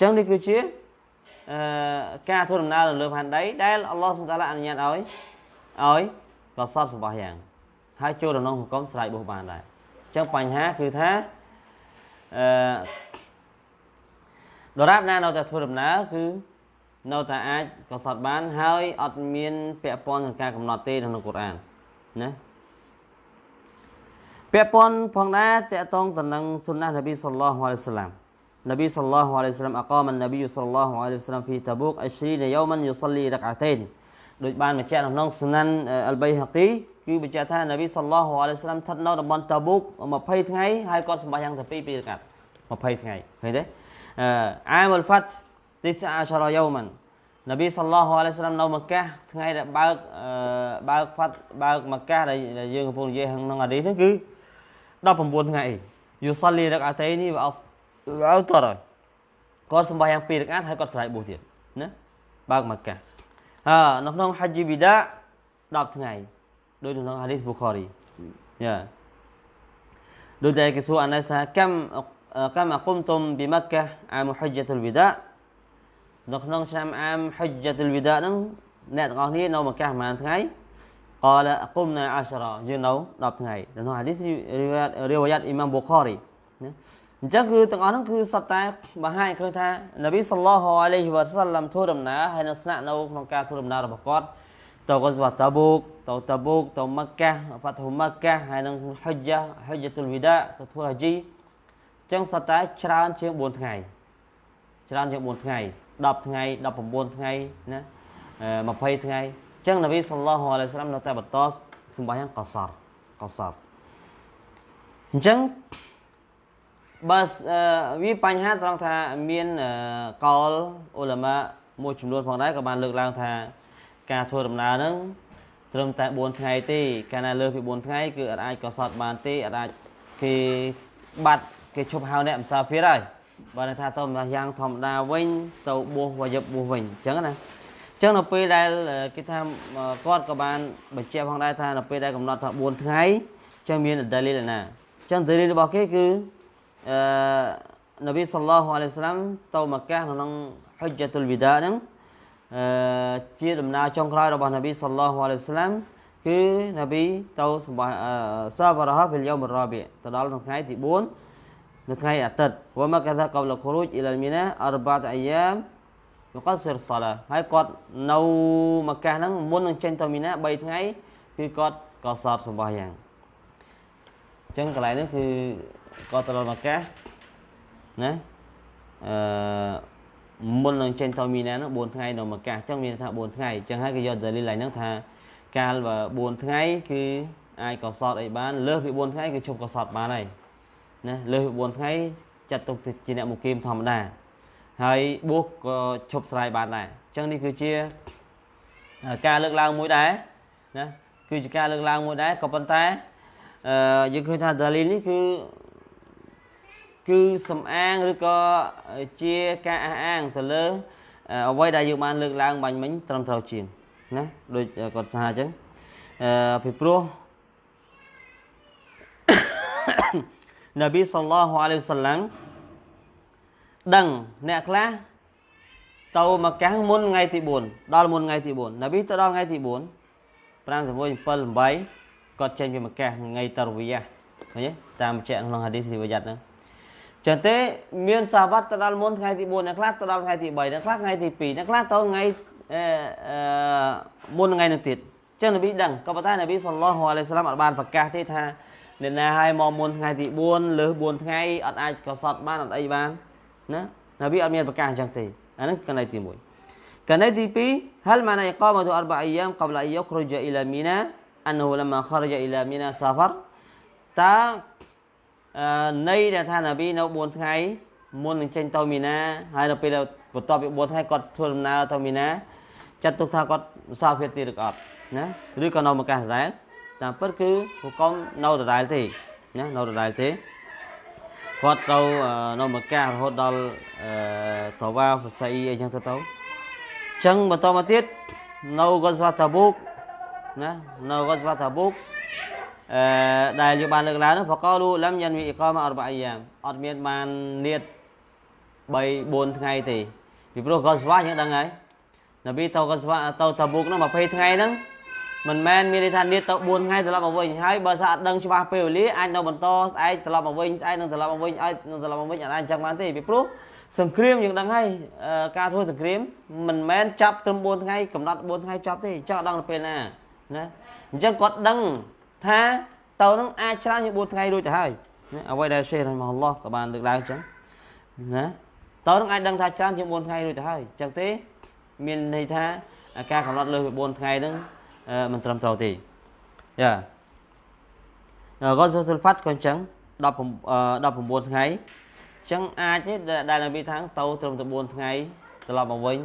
ចឹងនេះគឺជាអឺ ការធ្វើដំណើរនៅលើផែនដីដែលអល់ឡោះសុបតាឡាអនុញ្ញាតឲ្យឲ្យកសត់សម្បោះយ៉ាងហើយចូលក្នុងហុកមស្រ័យបុះបានដែរចឹងបញ្ហាគឺថាអឺដរាបណានៅតែធ្វើដំណើរគឺនៅតែអាចកសត់បានហើយអត់មានពាក់ព័ន្ធនឹងការកំណត់ទេក្នុងកូរ៉ានណាពាក់ព័ន្ធផងដែរតកតងទៅនឹងសុនណះនប៊ីសល្លោះអាឡៃហ៊ីវសឡាម នប៊ីសល្លោះអាឡៃហ៊ីវសឡាមអកាមនប៊ីសល្លោះអាឡៃហ៊ីវសឡាម في تبوك 20 يوما يصلي ركعتين ដូចបានបញ្ជាក់ក្នុងសុណានអលបៃហាគីគឺបញ្ជាក់ថានប៊ីសល្លោះអាឡៃហ៊ីវសឡាមស្ថិតនៅតំបន់តាបូក20ថ្ងៃហើយគាត់សម្បាយ៉ាងតែ2ពីរកាត់20ថ្ងៃឃើញទេអឺអាមុលហ្វាត់19 يوما នប៊ីសល្លោះអាឡៃសាឡាមនៅមកាថ្ងៃដែលបើកបើកផាត់បើកមកាដែលយើងកំពុងនិយាយក្នុងអាឌីនេះគឺ19ថ្ងៃយូសលីរកអាតេនេះវាអ ត់អត់តរគាត់សម្បាយ៉ាង2រកាត់ហើយគាត់ស្រ័យបួសទៀតណាបើកមកាហើនៅក្នុងហាជីវីដា10ថ្ងៃដូចនៅក្នុងហាឌីសប៊ូខារីយ៉ាដូចតែគេសួរអាណាសថាកំកំអគុំតុមប៊ីមកាអាមហុជតុលវីដានៅក្នុងឆ្នាំអាមហុជតុលវីដាហ្នឹងអ្នកទាំងអស់គ្នានៅមកកាសប្រហែលថ្ងៃកលអគុំណាអាសរយើងនៅ10ថ្ងៃនៅក្នុងហាឌីសរីវ៉ាត់រីវ៉ាត់អ៊ីម៉ាមបូខារីណា អញ្ចឹងគឺទាំងអស់ហ្នឹងគឺសត្វតែបង្ហាញឃើញថានប៊ីសល្លោះអាឡៃហ៊ីវ៉ាសាឡាំធ្វើដំណើរហើយនៅស្នាក់នៅក្នុងការធ្វើដំណើររបស់គាត់ទៅកសវតាបូកទៅតាបូកទៅម៉ាក់កាហ្វាត់ហ៊ូម៉ាក់កាហើយនឹងហុជហុជតុលវីដាទៅធ្វើហាជីអញ្ចឹងសត្វតែច្រើនជាង4ថ្ងៃច្រើនជាង4ថ្ងៃ10ថ្ងៃ19ថ្ងៃណា20ថ្ងៃអញ្ចឹងនប៊ីសល្លោះអាឡៃសាឡាមនៅតែបន្តសម្បាយ៉ាងកសរកសរអញ្ចឹង បើវាបញ្ហាត្រង់ថាមានកលអ៊ុលម៉ាមួយចំនួនផងដែរក៏បានលើកឡើងថា ការធ្វើដំណើរហ្នឹងត្រឹមតែ4ថ្ងៃទេ កាលណាលើសពី4ថ្ងៃគឺអាចកសត់បានទេអាចគេបាត់គេឈប់ហៅអ្នកម្សាភៀរហើយបើថាទៅម្យ៉ាងធម្មតាវិញទៅបួសវាយប់បួសវិញអញ្ចឹងណាអញ្ចឹងនៅពេលដែលគេថាគាត់ក៏បានបញ្ជាក់ផងដែរថានៅពេលដែលកំណត់ថា4ថ្ងៃអញ្ចឹងមានដលីលណាអញ្ចឹងដលីលរបស់គេគឺ អឺនប៊ីសល្លោះអាឡៃសាឡាំទៅមកកាសក្នុងហុជ្ជតុលវីដាហ្នឹងអឺជាដំណើរចុងក្រោយរបស់នប៊ីសល្លោះអាឡៃសាឡាំគឺនប៊ីទៅសម្បះសាបរហហ្វិលយូមរ៉ាប៊ីទៅដល់ក្នុងថ្ងៃទី4នៅថ្ងៃអាទិត្យវមកថាកបលខូរូចអ៊ីលមីណាអរបាតអាយ៉ាមយកសិរសាឡាហើយគាត់នៅមកកាសហ្នឹងមុននឹងចេញទៅមីណា3ថ្ងៃគឺគាត់ក៏សតសម្បះយ៉ាងអញ្ចឹងកន្លែងនេះគឺ គាត់ទៅដល់មកកាសណាអឺមុននឹងចេញទៅមីណានោះ4ថ្ងៃនៅមកកាសអញ្ចឹងមានថា4ថ្ងៃអញ្ចឹងហើយគេយកដលីលហ្នឹងថាកាលបើ4ថ្ងៃគឺអាចកសតអីបានលើសពី4ថ្ងៃគឺជប់កសតបានហើយណាលើសពី4ថ្ងៃចាត់ទុកជាអ្នកមុគីមធម្មតាហើយបួសក៏ឈប់ស្រ័យបានដែរអញ្ចឹងនេះគឺជាការលើកឡើងមួយដែរណាគឺជាការលើកឡើងមួយដែរក៏ប៉ុន្តែអឺយើងឃើញថាដាលីលនេះគឺ គឺសំអាងឬក៏ជាការអះអាងទៅលើអ្វីដែលយើងបានលើកឡើងបាញ់មិញត្រឹមត្រូវជាងណាដូចគាត់សារអញ្ចឹងអឺពីព្រោះនប៊ីសល្លោះអាឡៃហ៊ីវសឡាំដឹងអ្នកខ្លះទៅមកកាំងមុនថ្ងៃទី4ដល់មុនថ្ងៃទី4នប៊ីទៅដល់ថ្ងៃទី4 5 6 7 8គាត់ចេញពីមកកាំងថ្ងៃតរវីយ៉ាឃើញទេតាមបញ្ជាក់ក្នុងហាឌីសរីវ៉ាយ៉ាត់ហ្នឹង ចឹងទេមានសាវ័តទៅដល់មុនថ្ងៃទី4អ្នកខ្លះទៅដល់ថ្ងៃទី3អ្នកខ្លះថ្ងៃទី2អ្នកខ្លះទៅថ្ងៃអឺមុនថ្ងៃនោះទៀតចឹងនប៊ីដឹងក៏ប៉ុន្តែនប៊ីសល្លោះអាឡៃសាឡាមអត់បានប្រកាសទេថាអ្នកណាឲ្យមកមុនថ្ងៃទី4លើស4ថ្ងៃអត់អាចកសត់បានអត់អីបានណានប៊ីអត់មានប្រកាសអញ្ចឹងទេអាហ្នឹងកណៃទី1កណៃទី2 هل معنى إقامة أربع أيام قبل أن يخرج إلى منى أنه لما خرج إلى منى سافر តើ ន័យដែលថានប៊ីនៅ4ថ្ងៃមុននឹងចេញទៅមីណាហើយនៅពេលបន្ទាប់ពី4ថ្ងៃគាត់ធ្វើដំណើរទៅមីណាចាត់ទុកថាគាត់ម្សាភាពទៀតឬក៏អត់ណាឬក៏នៅមកកាសដដែលតាមពិតគឺហុកុំនៅដដែលទេណានៅដដែលទេគាត់ទៅនៅមកកាសរហូតដល់តវ៉ាហ្វសៃអីចឹងទៅទៅអញ្ចឹងបន្តមកទៀតនៅកុសវតាបូកណានៅកុសវតាបូកអឺ ដែលយើងបានលើកឡើងនោះបកលូលំយ៉ានវិអ៊ីកាមអរបាយ៉ាមអត់មានបាននៀត3 4ថ្ងៃទេពីព្រោះកុសវ៉ាយើងដឹងហើយនប៊ីទៅកុសវ៉ាទៅតាបូកនោះ20ថ្ងៃហ្នឹងមិនមែនមានន័យថានៀតទៅ4ថ្ងៃត្រឡប់មកវិញហើយបើថាអត់ដឹងច្បាស់ពេលវេលាអាចនៅបន្តស្អែកត្រឡប់មកវិញស្អែកនឹងត្រឡប់មកវិញឲ្យនឹងត្រឡប់មកវិញអាចអញ្ចឹងបានទេពីព្រោះសង្គ្រាមយើងដឹងហើយការធ្វើសង្គ្រាមមិនមែនចាប់ត្រឹម4ថ្ងៃកំណត់4ថ្ងៃចប់ទេចង់ដឹងទៅពេលណាណាអញ្ចឹងគាត់ដឹង ថាទៅនឹងអាចច្រើនជាង4ថ្ងៃរួចទៅហើយណាអ្វីដែលសេះរ៉ហ៊ីម៉ាអល់ឡោះក៏បានលើកឡើងអញ្ចឹងណាទៅនឹងអាចដឹងថាច្រើនជាង4ថ្ងៃរួចទៅហើយអញ្ចឹងទេ មានន័យថាការកំណត់លើសពី4ថ្ងៃហ្នឹងមិនត្រឹមត្រូវទេយ៉ាកូនសុលផាត់ក៏អញ្ចឹង10 19ថ្ងៃអញ្ចឹងអាចទេដែលនប៊ីថាងទៅត្រឹមតែ4ថ្ងៃត្រឡប់មកវិញ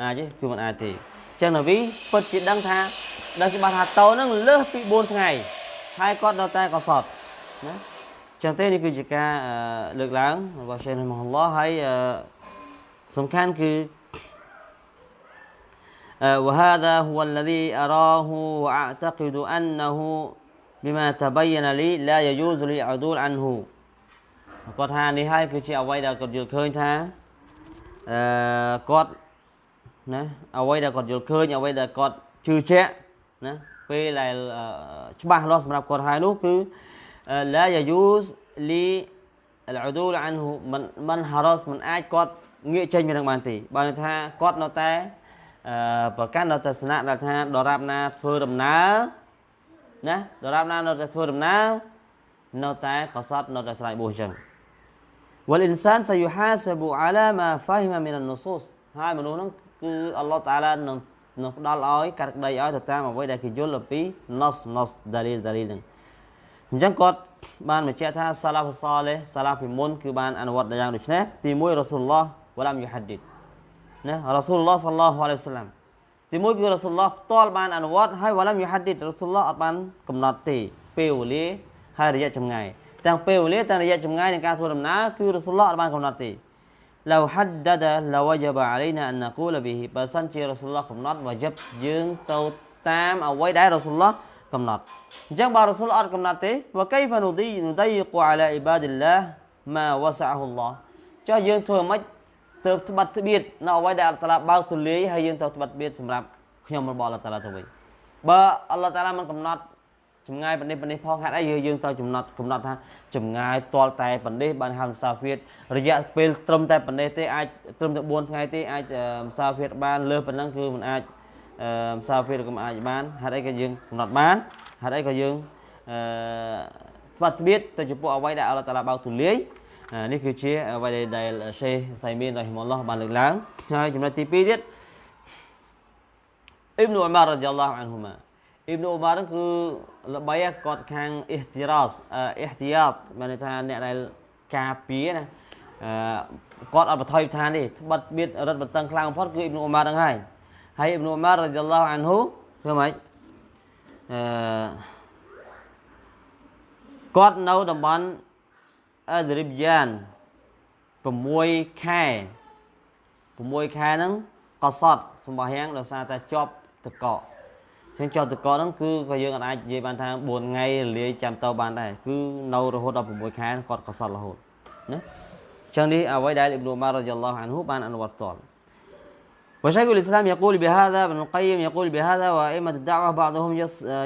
អាចទេគឺមិនអាចទេអញ្ចឹងនប៊ីពិតជាដឹងថាដឹងច្បាស់ថាតោនឹងលើសពី4ថ្ងៃហើយគាត់នៅតែកសត់ណាចឹងទេនេះគឺជាការលើកឡើងរបស់សេះមហឡោះហើយសំខាន់គឺ وهذا هو الذي أراه وأعتقد أنه بما تبين لي لا يجوز لي عدول عنه គាត់ថានេះហើយគឺជាអ្វីដែលគាត់យល់ឃើញថាអឺគាត់ ណាអ្វីដែលគាត់យល់ឃើញអ្វីដែលគាត់ជឿជាក់ណាពេលដែលច្បាស់លាស់សម្រាប់គាត់ហើយនោះគឺ لا يجوز لي العدول عنه មិនមិន haras មិនអាចគាត់ងាកចេញពីនឹងបានទេបើថាគាត់នៅតែប្រកាន់នៅទស្សនៈដែលថាដរាបណាធ្វើដំណើរណាដរាបណានៅតែធ្វើដំណើរនៅតែកសត់នៅតែស្រ័យបួសចឹង والانسان سيحاسب على ما فهم من النصوص ហើយមនុស្សហ្នឹង គឺអល់ឡោះតាឡានឹងនឹងផ្ដល់ឲ្យកាត់ក្តីឲ្យទៅតាមអ្វីដែលគេយល់អំពី nas nas dalil dalil ហ្នឹងអញ្ចឹងគាត់បានបញ្ជាក់ថាសាឡាហ្វសលេសាឡាពីមុនគឺបានអនុវត្តយ៉ាងដូចនេះទី1រ៉ាស៊ូលឡោះវឡាមយូហាឌីតណារ៉ាស៊ូលឡោះសល្លោះអាឡៃហ៊ីវសឡាមទីមួយគឺរ៉ាស៊ូលឡោះផ្ទាល់បានអនុវត្តហើយវ៉ាឡាមយូហាឌីតរ៉ាស៊ូលឡោះអត់បានកំណត់ទេពេលវេលាហើយរយៈចម្ងាយទាំងពេលវេលាទាំងរយៈចម្ងាយនៃការធ្វើដំណើរគឺរ៉ាស៊ូលឡោះអត់បានកំណត់ទេ لو حدد لوجب علينا ان نقول به បើសិនជារ៉ាស៊ូលឡោះកំណត់វ៉ាជីបយើងទៅតាមអ្វីដែលរ៉ាស៊ូលឡោះកំណត់អញ្ចឹងបើរ៉ាស៊ូលអត់កំណត់ទេវកៃហ្វានូឌីនូឌីកូអាឡាអ៊ីបាឌីឡា ម៉ាវ៉ាសាហ៊ុលឡោះចុះយើងធ្វើមិនទៅត្បិតត្បៀតនៅអ្វីដែលអល់តាឡាបើកទូលាយហើយយើងទៅត្បិតត្បៀតសម្រាប់ខ្ញុំរបស់អល់តាឡាទៅវិញបើអល់តាឡាមិនកំណត់ ចម្ងាយបណ្ឌិតបណ្ឌិតផងហេតុអីយើងទៅកំណត់កំណត់ថាចម្ងាយទាល់តែបណ្ឌិតបានហៅមុសាហ្វៀតរយៈពេលត្រឹមតែបណ្ឌិតទេអាចត្រឹមតែ4ថ្ងៃទេអាចមុសាហ្វៀតបានលើសប៉ុណ្ណឹងគឺមិនអាចមុសាហ្វៀតក៏មិនអាចបានហេតុអីក៏យើងកំណត់បានហេតុអីក៏យើងអឺបាត់ត្បៀតទៅចំពោះអ្វីដែលអល់តាឡាបើកទូលាយនេះគឺជាអ្វីដែលឆេសៃមីនរ៉ហ៊ីម៉ុលឡោះបានលើកឡើងហើយចំណុចទី2ទៀតអ៊ីប៊ីនអ៊ុមាររ៉ាឌីយ៉ាឡោះអានហ៊ូម៉ា អ៊ីប៊ីនអ៊ុមារគឺល្បីគាត់ខាងអ៊ីហ្ទីរ៉ាសអ៊ីហ្ទីយ៉ាតមានន័យថាអ្នកដែលការពារណាអឺគាត់អត់បន្ថយឋានទេត្បិតបៀតរត់បន្តឹងខ្លាំងបំផុតគឺអ៊ីប៊ីនអ៊ុមារហ្នឹងហើយហើយអ៊ីប៊ីនអ៊ុមាររ៉ាឌីយ៉ាឡោះអានហ៊ូធ្វើម៉េចអឺគាត់នៅតំបន់អឺរិបយ៉ាន6ខែ6ខែហ្នឹងក៏សតសម្បោះយ៉ាងដោយសារតែជាប់តកក ចឹងជាប់តកកហ្នឹងគឺក៏យើងអាចនិយាយបានថា4ថ្ងៃរលាយចាំទៅបានដែរគឺនៅរហូតដល់6ខែគាត់ក៏សតរហូតណាចឹងនេះអ្វីដែលអ៊ីប្នូម៉ាររ៉ាឌីយ៉ាឡោះអានហ៊ូបានអនុវត្តត وشيخ الإسلام يقول بهذا ابن القيم يقول بهذا وأئمة الدعوة بعضهم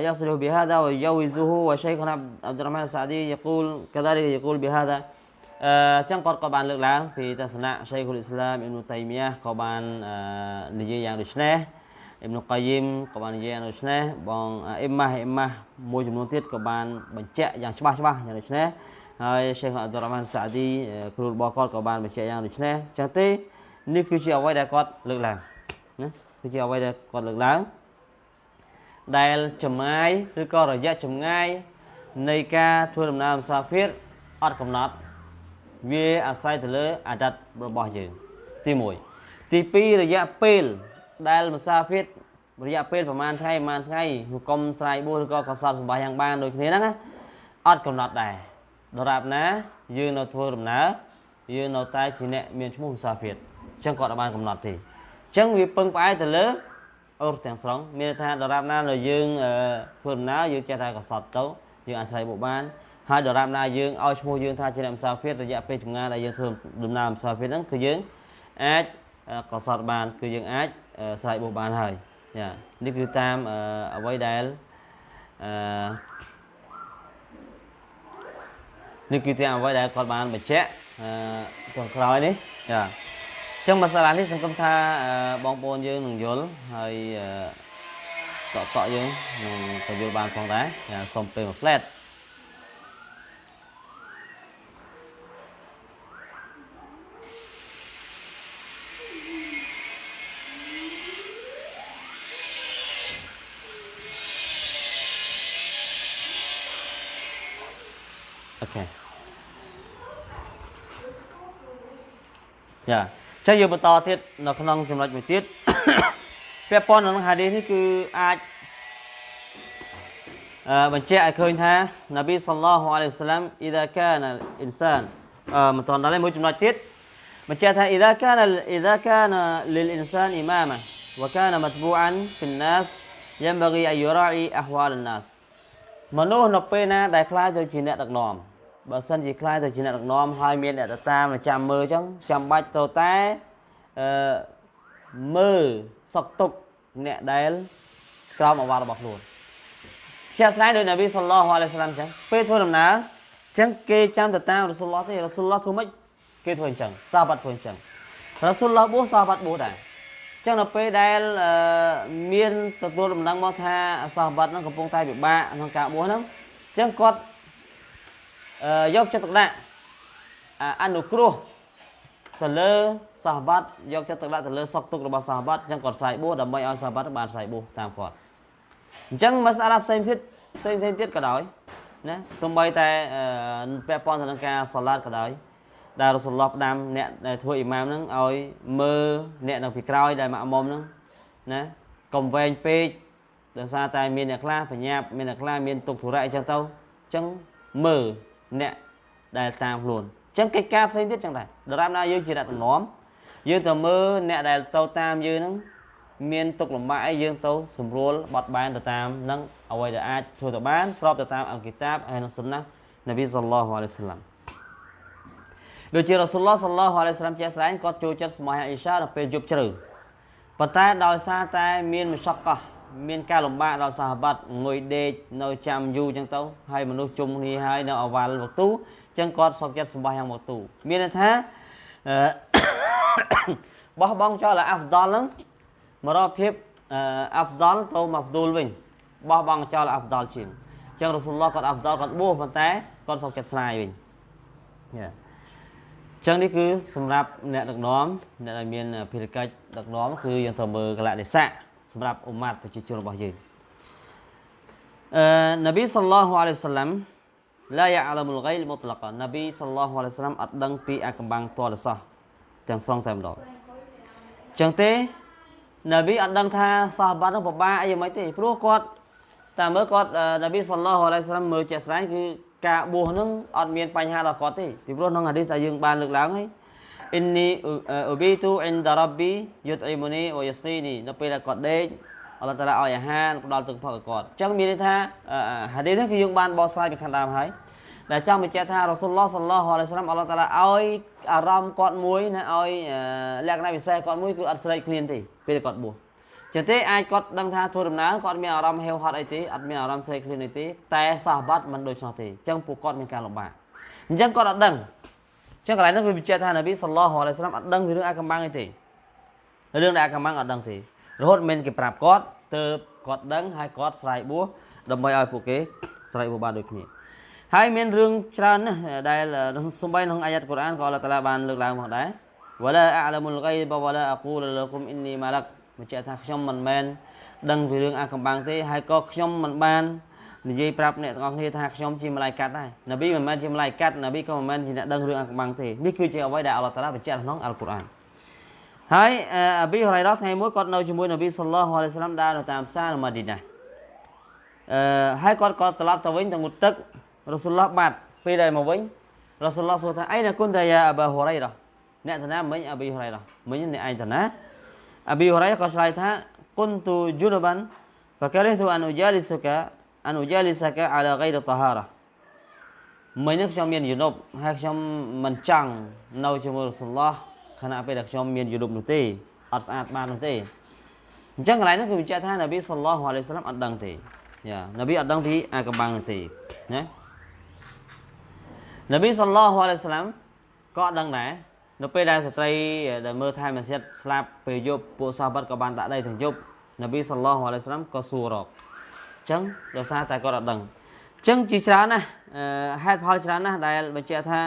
يصله بهذا ويجوزه وشيخنا عبد الرحمن السعدي يقول كذلك يقول بهذا អឺចឹងគាត់ក៏បានលើកឡើងពីទស្សនៈឆៃគុលអ៊ីស្លាមអ៊ីប៊ុតៃមីយ៉ាក៏បាននិយាយយ៉ាងដូចនេះ អ៊ីប៊ុកាយីមក៏បាននិយាយយ៉ាងដូចនេះបងអ៊ីម៉ាស់អ៊ីម៉ាស់មួយចំនួនទៀតក៏បានបញ្ជាក់យ៉ាងច្បាស់ច្បាស់យ៉ាងដូចនេះហើយឆេខអាប់ឌុររ៉ាម៉ានសាឌីគ្រូរបស់គាត់ក៏បានបញ្ជាក់យ៉ាងដូចនេះចឹងទេនេះគឺជាអ្វីដែលគាត់លើកឡើងណាគឺជាអ្វីដែលគាត់លើកឡើងដែលចម្ងាយឬក៏រយៈចម្ងាយនៃការធ្វើដំណើរមុសាហ្វៀរអត់កំណត់វាអាស្រ័យទៅលើអាដិតរបស់យើងទី1ទី2រយៈពេល ដែលមុសាហ្វៀររយៈពេលប្រហែលថ្ងៃប្រហែលថ្ងៃហុកុំស្រ័យបួសឬក៏កសត់សម្បាយ៉ាងបានដូចគ្នាហ្នឹងអត់កំណត់ដែរដរាបណាយើងនៅធ្វើដំណើរយើងនៅតែជាអ្នកមានឈ្មោះមុសាហ្វៀរអញ្ចឹងគាត់អត់បានកំណត់ទេអញ្ចឹងវាពឹងផ្អែកទៅលើអឺទាំងស្រុងមានថាដរាបណានៅយើងធ្វើដំណើរយើងចេះតែកសត់ទៅយើងអាស្រ័យបុបានហើយដរាបណាយើងឲ្យឈ្មោះយើងថាជាអ្នកមុសាហ្វៀររយៈពេលចម្ងាយដែលយើងធ្វើដំណើរមុសាហ្វៀរហ្នឹងគឺយើងអាចកសត់បានគឺយើងអាច ស្រ័យបុបានហើយចានេះគឺតាមអ្វីដែលអឺនេះគឺតាមអ្វីដែលគាត់បានបញ្ជាក់អឺចុងក្រោយនេះចាចឹងមសាឡានេះសង្ឃឹមថាបងប្អូនយើងនឹងយល់ហើយតកតក់យើងនឹងទៅយល់បានផងដែរសូមពេលមួយ flat ចាចឹងយើងបន្តទៀតនៅក្នុងចំណុចមួយទៀតពាក់ព័ន្ធនឹងហាឌីសនេះគឺអាចអឺបញ្ជាក់ឲ្យឃើញថានប៊ីសល្លោះអាឡៃហ៊ីវសឡាមអ៊ីដាកានអ៊ីនសានអឺមិនតន់ដល់មួយចំណុចទៀតបញ្ជាក់ថាអ៊ីដាកានអ៊ីដាកានលីលអ៊ីនសានអ៊ីម៉ាម៉ា وكان متبوعا في الناس ينبغي أن يراعي أحوال الناس មនុស្សនៅពេលណាដែលខ្លាចទៅជាអ្នកដឹកនាំ បើសិនជាខ្លាចទៅជាអ្នកដឹកនាំហើយមានអ្នកទៅតាមចាំមើលអញ្ចឹងចាំបាច់ទៅតែអឺមើលសុកទុកអ្នកដែលក្រោមអវ៉ារបស់ខ្លួនជាក់ស្ដែងដោយនប៊ីសល្លោះអាឡៃសាឡាមអញ្ចឹងពេលធ្វើដំណើរអញ្ចឹងគេចាំទៅតាមរ៉ាស៊ូលឡោះទេរ៉ាស៊ូលឡោះធ្វើម៉េចគេធ្វើអញ្ចឹងសាបាត់ធ្វើអញ្ចឹងរ៉ាស៊ូលឡោះបួសសាបាត់បួសដែរចឹងនៅពេលដែលមានទទួលដំណឹងមកថាសាបាត់ហ្នឹងកំពុងតែពិបាកក្នុងការបួសហ្នឹងអញ្ចឹងគាត់ យកចិត្តទុកដាក់អនុគ្រោះទៅលើសាហាបាត់យកចិត្តទុកដាក់ទៅលើសុខទុក្ខរបស់សាហាបាត់អញ្ចឹងគាត់ស្រ័យបួសដើម្បីឲ្យសាហាបាត់បានស្រ័យបួសតាមគាត់អញ្ចឹងមសាឡាផ្សេងទៀតផ្សេងផ្សេងទៀតក៏ដោយណាសំបីតែពាក់ព័ន្ធទៅនឹងការសាឡាតក៏ដោយដែលរ៉ូសូលឡោះផ្ដាំអ្នកដែលធ្វើអ៊ីម៉ាមហ្នឹងឲ្យមើលអ្នកនៅពីក្រោយដែលម៉ាក់មុំហ្នឹងណាកុំវែងពេកដោយសារតែមានអ្នកខ្លះបញ្ញាប់មានអ្នកខ្លះមានទុកធុរៈអញ្ចឹងទៅអញ្ចឹងមើល អ្នកដែលតាមខ្លួនអញ្ចឹងកិច្ចការផ្សេងទៀតចឹងដែរដរាបណាយើងជាអ្នកតំណមយើងទៅមើលអ្នកដែលទៅតាមយើងហ្នឹងមានទុកលំបាកអីយើងទៅស្រួលបត់បែនទៅតាមនឹងអ្វីដែលអាចធ្វើទៅបានស្របទៅតាមអង្គគីតាបហើយនឹងសុនណានប៊ីសល្លោះអាឡៃហ៊ីវសឡាំដូចជារ៉ាស៊ូលឡោះសល្លោះអាឡៃសាឡាមជាក់ស្ដែងគាត់ចូលចិត្តសម្បាយអ៊ីសានៅពេលយប់ជ្រៅប៉ុន្តែដោយសារតែមានមសកកោះ មានការលំបាកដល់សាហាបាត់ងុយដេកនៅចាំយូរអញ្ចឹងទៅហើយមនុស្សជុំគ្នាហើយនៅអវ៉ាល់វកទូអញ្ចឹងគាត់សុខចិត្តសម្បាយ៉ាងវកទូមានន័យថាបោះបង់ចោលអាហ្វដលហ្នឹងមករកភាពអាហ្វដលទៅមកផ្ទូលវិញបោះបង់ចោលអាហ្វដលជាងអញ្ចឹងរ៉ូស៊ូលឡោះគាត់អាហ្វដលគាត់បួសប៉ុន្តែគាត់សុខចិត្តស្រាយវិញយ៉ាចឹងនេះគឺសម្រាប់អ្នកដឹកនាំអ្នកដែលមានភារកិច្ចដឹកនាំគឺយើងត្រូវមើលកលៈទេសៈ សម្រាប់អ៊ុម៉ាត់ប្រជាជនរបស់យើងអឺនប៊ីសល្លោះអាឡៃហ៊ីវសឡាំឡាយ៉ាអាឡាមុលហ្គៃលមុតឡកនប៊ីសល្លោះអាឡៃហ៊ីវសឡាំអត់ដឹងពីអាកំបាំងតលសោះទាំងស្រុងតែម្ដងចឹងទេនប៊ីអត់ដឹងថាសាហាបាត់នឹងពិបាកអីយ៉ាងម៉េចទេព្រោះគាត់តាមមើលគាត់នប៊ីសល្លោះអាឡៃហ៊ីវសឡាំមើលជាក់ស្ដែងគឺការបួសហ្នឹងអត់មានបញ្ហាដល់គាត់ទេពីព្រោះក្នុងហាឌីសដែលយើងបានលើកឡើងហើយ អ៊ីននីអ៊ូប៊ីទូអ៊ីនដារ៉ាប៊ីយុតអ៊ីមូនីវយ៉ាស្គីនីនៅពេលដែលគាត់ដេកអល់ឡោះតាឡាឲ្យអាហារផ្ដល់ទឹកផឹកឲ្យគាត់អញ្ចឹងមានន័យថាហាឌីសនេះគឺយើងបានបកស្រាយពីខាងដើមហើយដែលចង់បញ្ជាក់ថារ៉ាស៊ូលឡោះសល្លោះអាឡៃសាឡាមអល់ឡោះតាឡាឲ្យអារម្មណ៍គាត់មួយណាឲ្យលក្ខណៈពិសេសគាត់មួយគឺអត់ស្រេកឃ្លានទេពេលគាត់បួសចឹងទេអាចគាត់ដឹងថាធ្វើដំណើរគាត់មានអារម្មណ៍ហេវហត់អីទេអត់មានអារម្មណ៍ស្រេកឃ្លានអីទេតែសាហបាត់មិនដូច្នោះទេចឹងពួកគាត់មានការលំបាកអញ្ចឹងគាត់អត់ដឹង ចឹងកន្លែងនោះវាបញ្ជាក់ថានប៊ីសល្លោះអាឡៃសាឡាមអត់ដឹងពីរឿងអាកំបាំងអីទេរឿងដែលអាកំបាំងអត់ដឹងទេរហូតមិនគេប្រាប់គាត់ទៅគាត់ដឹងហើយគាត់ស្រ័យបួសដើម្បីឲ្យពួកគេស្រ័យបួសបានដូចគ្នាហើយមានរឿងច្រើនណាស់ដែលសំបីក្នុងអាយ៉ាត់កូរ៉ានក៏អល់ឡោះតាឡាបានលើកឡើងមកដែរវ៉ាឡាអាឡាមុលហ្គៃបវ៉ាឡាអគូលលគុមអ៊ីននីម៉ាឡាក់បញ្ជាក់ថាខ្ញុំមិនមែនដឹងពីរឿងអាកំបាំងទេហើយក៏ខ្ញុំមិនបាន និយាយប្រាប់អ្នកទាំងអស់គ្នាថាខ្ញុំជាម្លាយកាត់ដែរនប៊ីមិនមែនជាម្លាយកាត់នប៊ីក៏មិនមែនជាអ្នកដឹងរឿងអាកំបាំងទេនេះគឺជាអ្វីដែលអល់ឡោះតាឡាបញ្ជាក់ក្នុងអល់កុរអានហើយអាប៊ីហូរ៉ៃរ៉ាថ្ងៃមួយគាត់នៅជាមួយនប៊ីសល្លោះអាឡៃសាឡាមដើរនៅតាមផ្សារនៅម៉ាឌីណាអឺហើយគាត់ក៏ត្រឡប់ទៅវិញទៅងូតទឹករ៉ូស៊ូលឡោះបាត់ពេលដែលមកវិញរ៉ូស៊ូលឡោះសួរថាអីណាគុនតាយ៉ាអាបាហូរ៉ៃរ៉ាអ្នកតាណាមិញអាប៊ីហូរ៉ៃរ៉ាមិញអ្នកឯងតាណាអាប៊ីហូរ៉ៃក៏ឆ្លើយថាគុនទូជូនបាន فكرهت أن أجالسك អនុយាលីសាកាអាឡាហ្គៃរតាហារ៉ាមិញនេះខ្ញុំមានយនុបហើយខ្ញុំមិនចង់នៅជាមួយរ៉ាសូលឡោះខណៈពេលដែលខ្ញុំមានយនុបនោះទេអត់ស្អាតបាននោះទេអញ្ចឹងកន្លែងនេះគឺបញ្ជាក់ថានប៊ីសល្លោះអាឡៃសាឡាមអត់ដឹងទេយ៉ានប៊ីអត់ដឹងពីអាកំបាំងនោះទេណានប៊ីសល្លោះអាឡៃសាឡាមក៏អត់ដឹងដែរនៅពេលដែលស្ត្រីដែលមើលថែមស្យិតស្លាប់ពេលយប់ពួកសាហាបក៏បានដាក់ដៃទាំងយប់នប៊ីសល្លោះអាឡៃសាឡាមក៏សួររក ចឹងដោយសារតែគាត់អត់ដឹងអញ្ចឹងជាច្រើនណាស់ហេតុផលច្រើនណាស់ដែលបញ្ជាក់ថា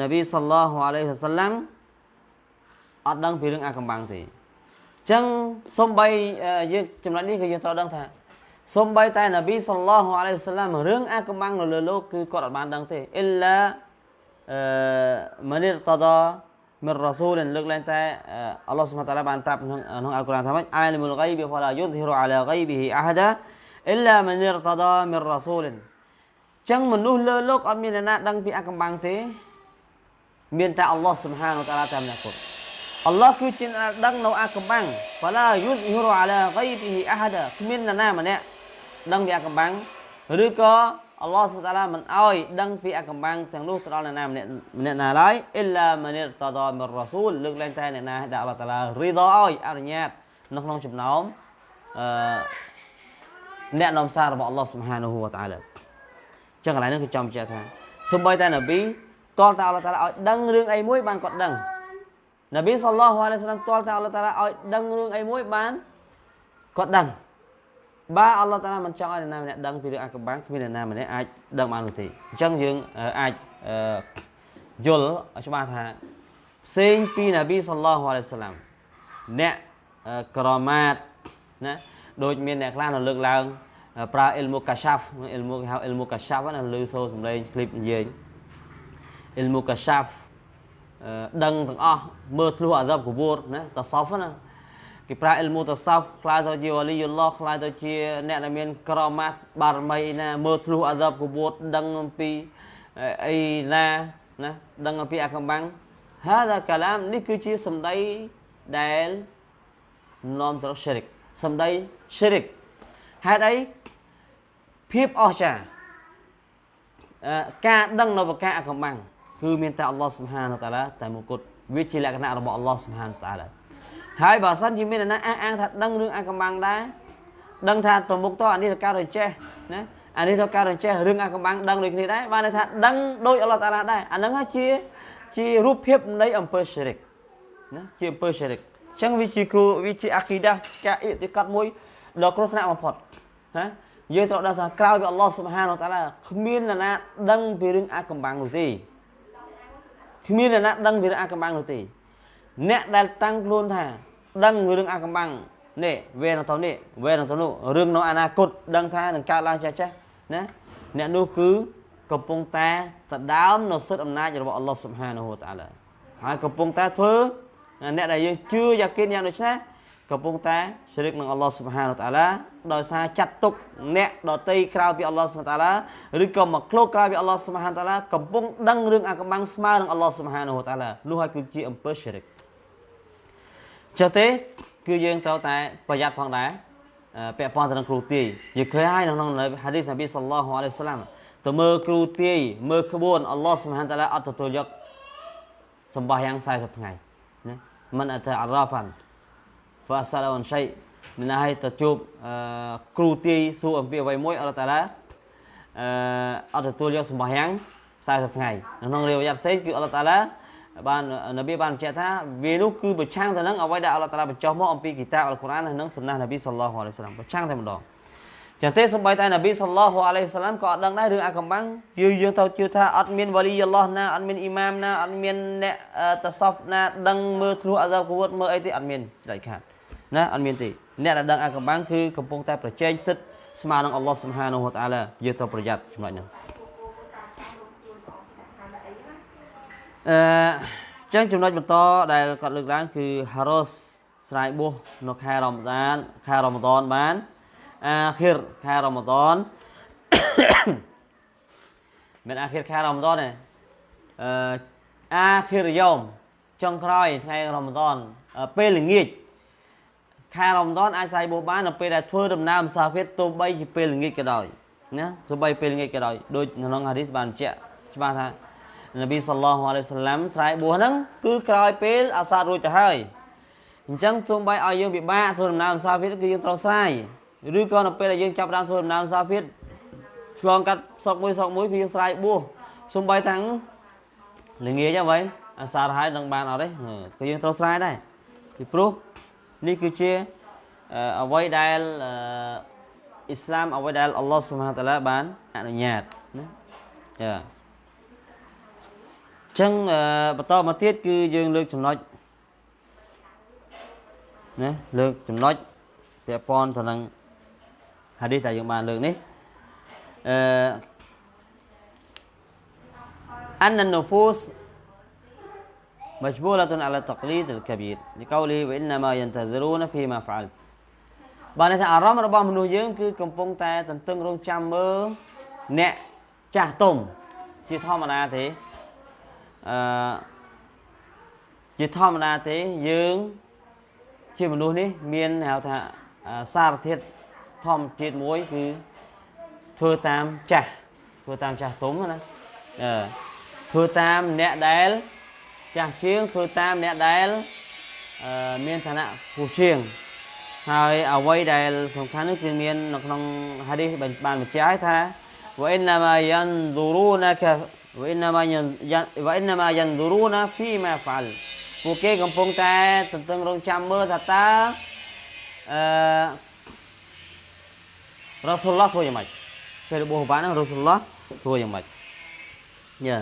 នប៊ីសល្លោះអាឡៃហ៊ីវសាឡាំអត់ដឹងពីរឿងអាកំបាំងទេអញ្ចឹងសំបីយើងចំណុចនេះគឺយើងត្រូវដឹងថាសំបីតែនប៊ីសល្លោះអាឡៃហ៊ីវសាឡាំរឿងអាកំបាំងនៅលើលោកគឺគាត់អត់បានដឹងទេអ៊ីឡាមនិរតដាមិនរ៉ាស៊ូលលើកឡើងតែអល់ឡោះសុបហានតាឡាបានប្រាប់ក្នុងក្នុងអល់កុរអានថាម៉េចអាលមុលហ្គៃបិហ្វឡាយុឌហ៊ីរអាឡាហ្គៃបិហ៊ីអាហាដា إلا من ارتضى من رسول ចឹងមនុស្សលើលោកអត់មានអ្នកណាដឹងពីអាកំបាំងទេ មានតែអល់ឡោះសុបហានវតាឡាតែម្នាក់គត់អល់ឡោះគឺជាអ្នកដឹងនៅអាកំបាំងហ្វាឡាយុស្ហ៊ីរូអាឡាហ្កៃប៊ីអាហាដាគ្មានអ្នកណាម្នាក់ដឹងពីអាកំបាំងឬក៏អល់ឡោះសុបតាឡាមិនអោយដឹងពីអាកំបាំងទាំងនោះទៅដល់អ្នកណាម្នាក់ម្នាក់ណាឡើយអ៊ីឡាមានីរតាដាមីររ៉ាស៊ូលលើកឡើងតែអ្នកណាដែលអល់ឡោះតាឡារីដអោយអនុញ្ញាតនៅក្នុងចំណោមអឺ អ្នកនាំសាររបស់អល់ឡោះសុបហានហូវតាឡាចឹងកន្លែងនេះគឺចំជាថាសូម្បីតែនប៊ីតលតែអល់ឡោះតាឡាឲ្យដឹងរឿងអីមួយបានគាត់ដឹងនប៊ីសល្លោះអាឡៃហ៊ីវសឡាមតលតែអល់ឡោះតាឡាឲ្យដឹងរឿងអីមួយបានគាត់ដឹងបើអល់ឡោះតាឡាមិនចង់ឲ្យអ្នកណាម្នាក់ដឹងពីរឿងអាកំបាំងគ្មានអ្នកណាម្នាក់អាចដឹងបាននោះទេអញ្ចឹងយើងអាចយល់ច្បាស់ថាផ្សេងពីនប៊ីសល្លោះអាឡៃសាឡាមអ្នកក្រម៉ាតណា ដូចមានអ្នកខ្លះនៅលើកឡើងប្រើ ilmu kashaf ilmu ហៅ ilmu kashaf ណាលើសូរសំឡេងឃ្លីបនិយាយ ilmu kashaf ដឹងទាំងអស់មើលធ្លុះអាដាប់កបួរណាតសោហ្វណាគេប្រើ ilmu តសោហ្វខ្លាចទៅជាវលីយឡោះខ្លាចទៅជាអ្នកដែលមានក្រមាត់បារមីណាមើលធ្លុះអាដាប់កបួរដឹងអំពីអីណាណាដឹងអំពីអាកំបាំង هذا كلام នេះគឺជាសម្ដីដែលនាំទៅ syirik សម្ដីឈិរិកហេតុអីភាពអស្ចារ្យការដឹងនៅប្រការអាកំបាំងគឺមានតែអល់ឡោះសុបហានតាឡាតែមួយគត់វាជាលក្ខណៈរបស់អល់ឡោះសុបហានតាឡាហើយបើសិនជាមានអ្នកណាអះអាងថាដឹងរឿងអាកំបាំងដែរដឹងថាប្រមុខតអានេះទៅការរចេះណាអានេះទៅការរចេះរឿងអាកំបាំងដឹងដូចគ្នាដែរបានន័យថាដឹងដូចអល់ឡោះតាឡាដែរអាហ្នឹងជាជារូបភាពនៃអំពើស្រិកណាជាអំពើស្រិកអញ្ចឹងវាជាគ្រូវាជាអាគីដាចាអ៊ីទីកាត់មួយដ៏គ្រោះថ្នាក់បំផុតណាយើងត្រូវដឹងថាក្រៅពីអល់ឡោះសុបហានតាឡាគ្មាននរណាដឹងពីរឿងអាកំបាំងនោះទេគ្មាននរណាដឹងពីរឿងអាកំបាំងនោះទេអ្នកដែលតាំងខ្លួនថា ដឹងរឿងអាកំបាំងនេះវេនឹងទៅនេះវេនឹងទៅនោះរឿងនៅអនាគតដឹងថានឹងកើតឡើងចាស់ចាស់ណាអ្នកនោះគឺកំពុងតែដដើមនៅសិទ្ធិអំណាចរបស់អល់ឡោះសុបហានហូតាឡាហើយកំពុងតែធ្វើ អ្នកដែលយើងជឿយ៉ាគិនយ៉ាងដូចនេះកំពុងតែជ្រិកនឹងអល់ឡោះសុបហានតាឡាដោយសារចាត់ទុកអ្នកដតីក្រៅពីអល់ឡោះសុបហានតាឡាឬក៏មកឃ្លោកក្រៅពីអល់ឡោះសុបហានតាឡាកំពុងដឹងរឿងអាកំបាំងស្មើនឹងអល់ឡោះសុបហានតាឡានោះហើយគឺជាអំពើជ្រិកចុះទេគឺយើងត្រូវតែប្រយ័ត្នផងដែរពាក់ព័ន្ធទៅនឹងគ្រូទាយយើងឃើញហើយនៅក្នុងហាឌីសនប៊ីសល្លោះអាឡៃហ៊ីវសាឡាមទៅមើលគ្រូទាយមើលក្បួនអល់ឡោះសុបហានតាឡាអត់ទទួលយកសម្បះយ៉ាង40ថ្ងៃណា មិនអត់អារ៉ាហ្វាន់ហ្វាសាឡនឆៃមានឲ្យទៅជួបគ្រូទាយសួរអំពីអ្វីមួយអល់តាឡាអឺអត់ទទួលយកសម្បោះយ៉ាង40ថ្ងៃនៅក្នុងរាវយ៉ាត់ផ្សេងគឺអល់តាឡាបាននប៊ីបានបញ្ជាក់ថាវានោះគឺប្រឆាំងទៅនឹងអ្វីដែលអល់តាឡាបញ្ចុះមកអំពីគីតាអល់កុរអាននិងសំណាសនប៊ីសល្លោះអាឡៃសាឡាមប្រឆាំងតែម្ដង ចឹងទេសំបីតែនប៊ីសល្លោះអាឡៃសាឡាមក៏អត់ដឹងដែររឿងអាកំបាំងយើងយើងទៅជឿថាអត់មានវ៉ាលីអល់ឡោះណាអត់មានអ៊ីម៉ាមណាអត់មានអ្នកតសហ្វណាដឹងមើលធ្លុះអាហ្សាបគួតមើលអីទេអត់មានដាច់ខាតណាអត់មានទេអ្នកដែលដឹងអាកំបាំងគឺកំពុងតែប្រជែងសិទ្ធស្មើនឹងអល់ឡោះសុបហានហូតាឡាយើងត្រូវប្រយ័ត្នចំណុចហ្នឹងអឺចឹងចំណុចបន្តដែលគាត់លើកឡើងគឺហារ៉ូសស្រ័យបួសនៅខែរ៉ាម៉ាដានខែរ៉ាម៉ាដានបាន អាខិរខែរ៉ាម៉ាដានមិនអាខិរខែរ៉ាម៉ាដានទេអឺអាខិរយ៉ូមចុងក្រោយថ្ងៃរ៉ាម៉ាដានពេលល្ងាចខែរ៉ាម៉ាដានអាចស្រ័យបួសបាននៅពេលដែលធ្វើដំណើរមុសាហ្វិរទោះបីជាពេលល្ងាចក៏ដោយណាទោះបីពេលល្ងាចក៏ដោយដូចក្នុងហាឌីសបានបញ្ជាក់ច្បាស់ថានប៊ីសល្លោះអាឡៃសាឡាំស្រ័យបួសហ្នឹងគឺក្រោយពេលអាសាតរួចទៅហើយអញ្ចឹងសូម្បីឲ្យយើងពិបាកធ្វើដំណើរសាហ្វីតគឺយើងត្រូវស្រ័យ ឬក៏នៅពេលដែលយើងចាប់ដើមធ្វើដំណើរសាហ្វីតឆ្លងកាត់សក់មួយសក់មួយគឺយើងស្រ័យបួសសូម្បីតាំងល្ងាចអ្វីអាសាតហើយនឹងបានអត់ទេគឺយើងត្រូវស្រ័យដែរពីព្រោះនេះគឺជាអ្វីដែលអ៊ីស្លាមអ្វីដែលអល់ឡោះស៊ុបហានតាឡាបានអនុញ្ញាតណាចាចឹងបន្តមកទៀតគឺយើងលើកចំណុចណាលើកចំណុចពាក់ព័ន្ធទៅនឹង ហាឌីសដែលយើងបានលើកនេះអឺ أن النفوس مجبولة على التقليد الكبير لقوله وإنما ينتظرون فيما فعلت បានន័យថាអារម្មណ៍របស់មនុស្សយើងគឺកំពុងតែទន្ទឹងរង់ចាំមើលអ្នកចាស់ទុំជាធម្មតាទេអឺជាធម្មតាទេយើងជាមនុស្សនេះមានហៅថាសារធាតុ ធម្មជាតិមួយគឺធ្វើតាមចាស់ធ្វើតាមចាស់ទុំណាអឺធ្វើតាមអ្នកដែលចាស់ជាងធ្វើតាមអ្នកដែលមានឋានៈពូជាងហើយអ្វីដែលសំខាន់នោះគឺមាននៅក្នុងហាឌីសបានបញ្ជាក់ថាវ៉ៃណាម៉ាយ៉ាន់ឌូរូណាកាវ៉ៃណាម៉ាយ៉ាន់វ៉ៃណាម៉ាយ៉ាន់ឌូរូណាហ្វីម៉ាហ្វាល់ពួកគេកំពុងតែទន្ទឹងរង់ចាំមើលថាតើអឺ រ៉ាស៊ូលឡោះធ្វើយ៉ាងម៉េចពេលរបស់បានហ្នឹងរ៉ាស៊ូលឡោះធ្វើយ៉ាងម៉េចយ៉ា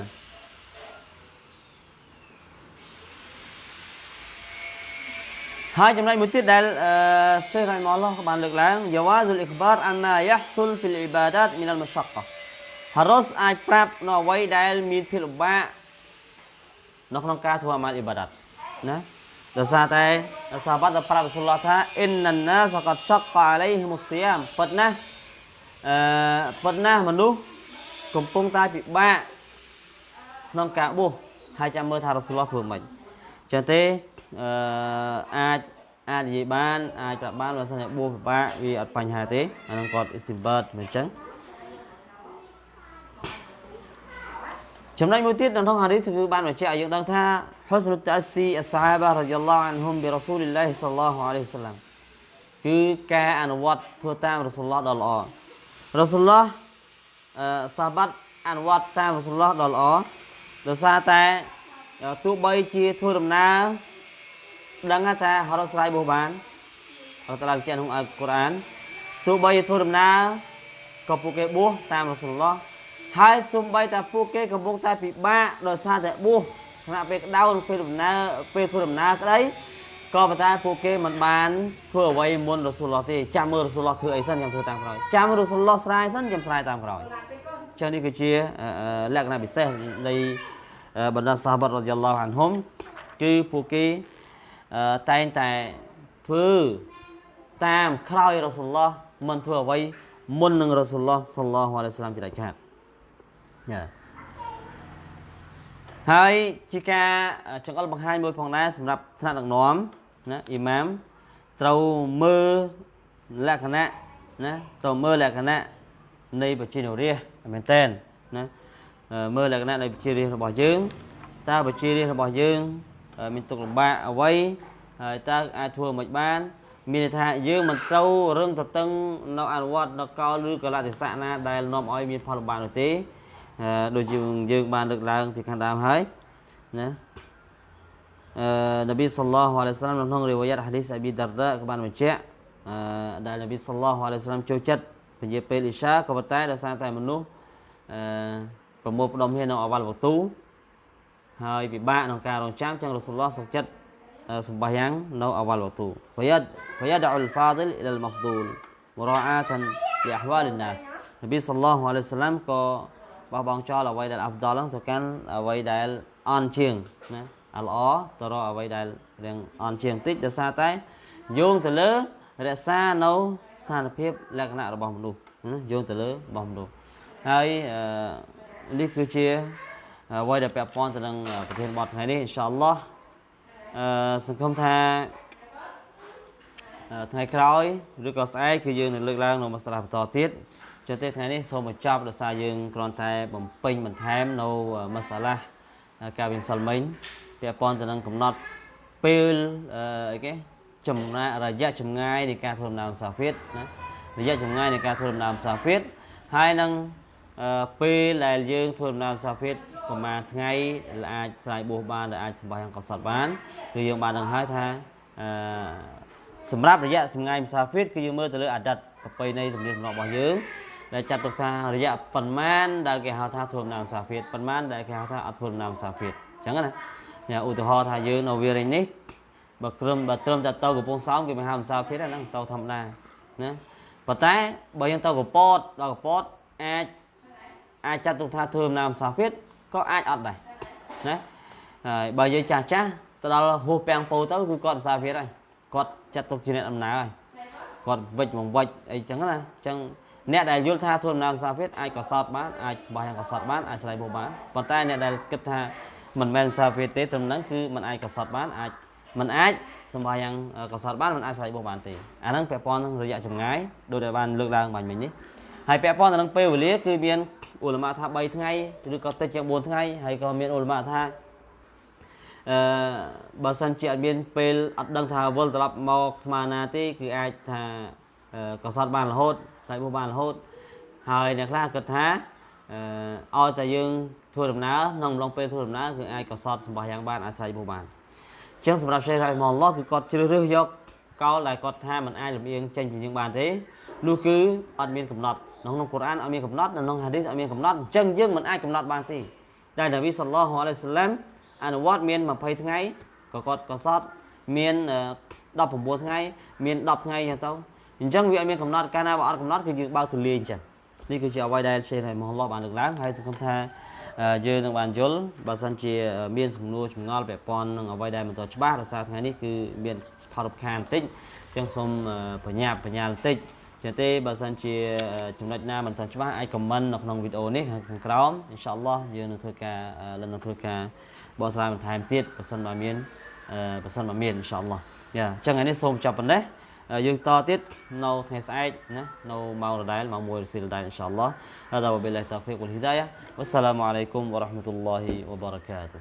ហើយចំណុចមួយទៀតដែលអឺសេះរ៉ៃម៉ាឡោះបានលើកឡើងយ៉ាវ៉ាស៊ុលអ៊ីក្បារអានម៉ាយ៉ាហ្សុលហ្វីលអ៊ីបាដាតមីនអលមុសហ្កាហារ៉ូសអាចប្រាប់នៅអ្វីដែលមានភាពលំបាកនៅក្នុងការធ្វើអាម៉ាល់អ៊ីបាដាតណា ដោយសារតែសាហាបបានប្រាប់រ៉ាស៊ូលឡោះថាអ៊ីនណាណាសកតឆកអាឡៃហ៊ីមុសយ៉ាមពិតណាស់អឺពិតណាស់មនុស្សកំពុងតែពិបាកក្នុងការបួសហើយចាំមើលថារ៉ាស៊ូលឡោះធ្វើម៉េចចឹងទេអឺអាចអាចនិយាយបានអាចប្រាប់បានបើសិនជាបួសពិបាកវាអត់បញ្ហាទេអានឹងគាត់ istinbat មិនចឹង ចំណុចមួយទៀតនៅក្នុងហាឌីសគឺបានបញ្ជាក់ឲ្យយើងដឹងថា husn ta'assi as-sahaba radhiyallahu anhum bi rasulillah sallallahu alaihi wasallam គឺការអនុវត្តធ្វើតាមរ៉ូស៊ុលឡោះដ៏ល្អរ៉ូស៊ុលឡោះអឺសាបាត់អនុវត្តតាមរ៉ូស៊ុលឡោះដ៏ល្អដោយសារតែទោះបីជាធ្វើដំណើរដឹងថាហរស្រ័យបោះបានអល់តាឡាបញ្ជាក់ក្នុងអល់កុរអានទោះបីជាធ្វើដំណើរក៏ពួកគេបួសតាមរ៉ូស៊ុលឡោះ ហើយទោះបីតែពួកគេកំពុងតែពិបាកដោយសារតែបួសខណៈពេលក្តៅពេលដំណើរពេលធ្វើដំណើរក្តីក៏ប៉ុន្តែពួកគេមិនបានធ្វើអ្វីមុនរ៉ូស៊ូលឡោះទេចាំមើលរ៉ូស៊ូលឡោះធ្វើអីសិនខ្ញុំធ្វើតាមក្រោយចាំរ៉ូស៊ូលឡោះស្រាយសិនខ្ញុំស្រាយតាមក្រោយចឹងនេះគឺជាលក្ខណៈពិសេសនៃបណ្ដាសាហាបរ៉ាឌីយ៉ាឡោះអានហុំគឺពួកគេតែងតែធ្វើតាមក្រោយរ៉ូស៊ូលឡោះមិនធ្វើអ្វីមុននឹងរ៉ូស៊ូលឡោះសល្លោះអាឡៃសាឡាមជាដាច់ខាតយ៉ា ហើយជាការចង្អុលបង្ហាញមួយផងដែរសម្រាប់ថ្នាក់ដឹកនាំណាអ៊ីម៉ាមត្រូវមើលលក្ខណៈណាត្រូវមើលលក្ខណៈនៃបជានរាជមែនតើណាមើលលក្ខណៈនៃបជារាជរបស់យើងតើបជារាជរបស់យើងមានទុកលំបាកអ្វីហើយតើអាចធ្វើមិនបានមានន័យថាយើងមិនត្រូវរឹងតតឹងនៅអនុវត្តនៅកលឬកលតិសៈណាដែលនាំឲ្យមានផលលំបាកនោះទេ ដូចយើងយើងបានលើកឡើងពីខាងដើមហើយណាអឺនប៊ីសល្លោះអាឡៃសាឡាមក្នុងរីវ៉ាយ៉ាត់ហាឌីសអប៊ីដារដាក៏បានបញ្ជាក់អឺដែលនប៊ីសល្លោះអាឡៃសាឡាមចូលចិត្តពញាពេលអ៊ីសាក៏ប៉ុន្តែដោយសារតែមនុស្សអឺប្រមូលផ្ដុំគ្នានៅអវលវទូហើយពិបាកក្នុងការរងចាំចឹងរ៉ូស៊ុលឡោះសុខចិត្តសម្បាយ៉ាងនៅអវលវទូវយ៉ាត់វយ៉ាត់អ៊ុលហ្វាឌិលអ៊ីលម៉ហ្ឌូលមរ៉អាតានលីអហ្វាលណាសនប៊ីសល្លោះអាឡៃសាឡាមក៏ បោះបង់ចោលអ្វីដែលអាប់ដលហ្នឹងទៅកាន់អ្វីដែលអន់ជាងណាអាល្អទៅរកអ្វីដែលរៀងអន់ជាងតិចដោយសារតែយោងទៅលើរក្សានៅស្ថានភាពលក្ខណៈរបស់មនុស្សណាយោងទៅលើរបស់មនុស្សហើយនេះគឺជាអ្វីដែលពាក់ព័ន្ធទៅនឹងប្រធានបទថ្ងៃនេះអ៊ីនសាអល់ឡោះអឺសង្ឃឹមថាថ្ងៃក្រោយឬក៏ស្អែកគឺយើងនឹងលើកឡើងនៅមកស្ដាប់បន្តទៀត ចឹងទេថ្ងៃនេះសូមបញ្ចប់ដោយសារយើងគ្រាន់តែបំពេញបន្ថែមនៅមសាឡាការវិនសលមិញពាក់ព័ន្ធទៅនឹងកំណត់ពេលអីគេចំណារយៈចម្ងាយនៃការធ្វើដំណើរសាហ្វិតណារយៈចម្ងាយនៃការធ្វើដំណើរសាហ្វិតហើយនឹងពេលដែលយើងធ្វើដំណើរសាហ្វិតប្រហែលថ្ងៃអាចស្រ័យបួសបានដែលអាចសម្បាយ៉ាងកសត់បានគឺយើងបានដឹងហើយថាអឺសម្រាប់រយៈចម្ងាយសាហ្វិតគឺយើងមើលទៅលើអតីតប្រពៃណីទំនៀមទម្លាប់របស់យើង ដែលចាត់ទុកថារយៈប៉ុន្មានដែលគេហៅថាធ្វើដំណើរសាភិតប៉ុន្មានដែលគេហៅថាអត់ធ្វើដំណើរសាភិតអញ្ចឹងណាញ៉ាឧទាហរណ៍ថាយើងនៅវារិញនេះបើត្រឹមបើត្រឹមតែទៅកំពង់សោមគេមិនហៅសាភិតហ្នឹងទៅធម្មតាណាប៉ុន្តែបើយើងទៅកពតដល់កពតអាចអាចចាត់ទុកថាធ្វើដំណើរសាភិតក៏អាចអត់ដែរណាហើយបើយើងចាស់ចាស់ទៅដល់ហួសពាំងពោទៅគឺគាត់សាភិតហើយគាត់ចាត់ទុកជាអ្នកដំណើរហើយគាត់វិច្ចមកវិច្ចអីចឹងណាអញ្ចឹង អ្នកដែលយល់ថាធ្វើដំណើរសាភិតអាចកសត់បានអាចស្បោះយ៉ាងកសត់បានអាចស្រ័យបោះបានប៉ុន្តែអ្នកដែលគិតថាមិនមែនសាភិតទេត្រឹមហ្នឹងគឺมันអាចកសត់បានអាចมันអាចសម្បោះយ៉ាងកសត់បានมันអាចស្រ័យបោះបានទេអាហ្នឹងពាក់ព័ន្ធនឹងរយៈចម្ងាយដូចដែលបានលើកឡើងបាញ់មិញនេះហើយពាក់ព័ន្ធទៅនឹងពេលវេលាគឺមានអ៊ុលម៉ាថា3ថ្ងៃឬក៏តិចជាង4ថ្ងៃហើយក៏មានអ៊ុលម៉ាថាអឺបើសិនជាអត់មានពេលអត់ដឹងថាវិលត្រឡប់មកស្មារណាទេគឺអាចថាកសត់បានរហូត ថ្លៃបោះបានរហូតហើយអ្នកខ្លះគិតថាអឺឲ្យតែយើងធ្វើដំណើរក្នុងអំឡុងពេលធ្វើដំណើរគឺអាចកសត់សម្បះយ៉ាងបានអាចថ្លៃបោះបានអញ្ចឹងសម្រាប់សេះរ៉ៃម៉ាឡោះគឺគាត់ជ្រើសរើសយកកោលដែលគាត់ថាมันអាចលំអៀងចេញពីយើងបានទេនោះគឺអត់មានកំណត់ក្នុងក្នុងកូរ៉ានអត់មានកំណត់នៅក្នុងហាឌីសអត់មានកំណត់អញ្ចឹងយើងមិនអាចកំណត់បានទេតែនប៊ីសល្លោះអាឡៃសាឡាមអនុវត្តមាន20ថ្ងៃក៏គាត់កសត់មាន19ថ្ងៃមាន10ថ្ងៃចឹងទៅ អញ្ចឹងវាអត់មានកំណត់កាលណាបើអត់កំណត់គឺយើងបើកទូលាយអញ្ចឹងនេះគឺជាអ្វីដែលសេរីមហឡោះបានលើកឡើងហើយសង្ឃឹមថាយើងនឹងបានយល់បើសិនជាមានសំណួរចម្ងល់ពាក់ព័ន្ធនឹងអ្វីដែលមិនទាន់ច្បាស់ដោយសារថ្ងៃនេះគឺមានផលរំខានបន្តិចអញ្ចឹងសូមបញ្ញាបញ្ញាបន្តិចចឹងទេបើសិនជាចំណុចណាមិនទាន់ច្បាស់អាចខមមិននៅក្នុងវីដេអូនេះខាងក្រោមអ៊ីនសាអល់ឡោះយើងនឹងធ្វើការនឹងធ្វើការបកស្រាយបន្ថែមទៀតបើសិនបើមានបើសិនបើមានអ៊ីនសាអល់ឡោះយ៉ាអញ្ចឹងថ្ងៃនេះសូមចាប់ប៉ុណ្ណេះ យើងតទៀតនៅថ្ងៃស្អែកណានៅម៉ោងដដែលម៉ោង1រសៀលដដែលអ៊ីនសាអល់ឡោះ هذا وبالله التوفيق والهدايه والسلام عليكم ورحمه الله وبركاته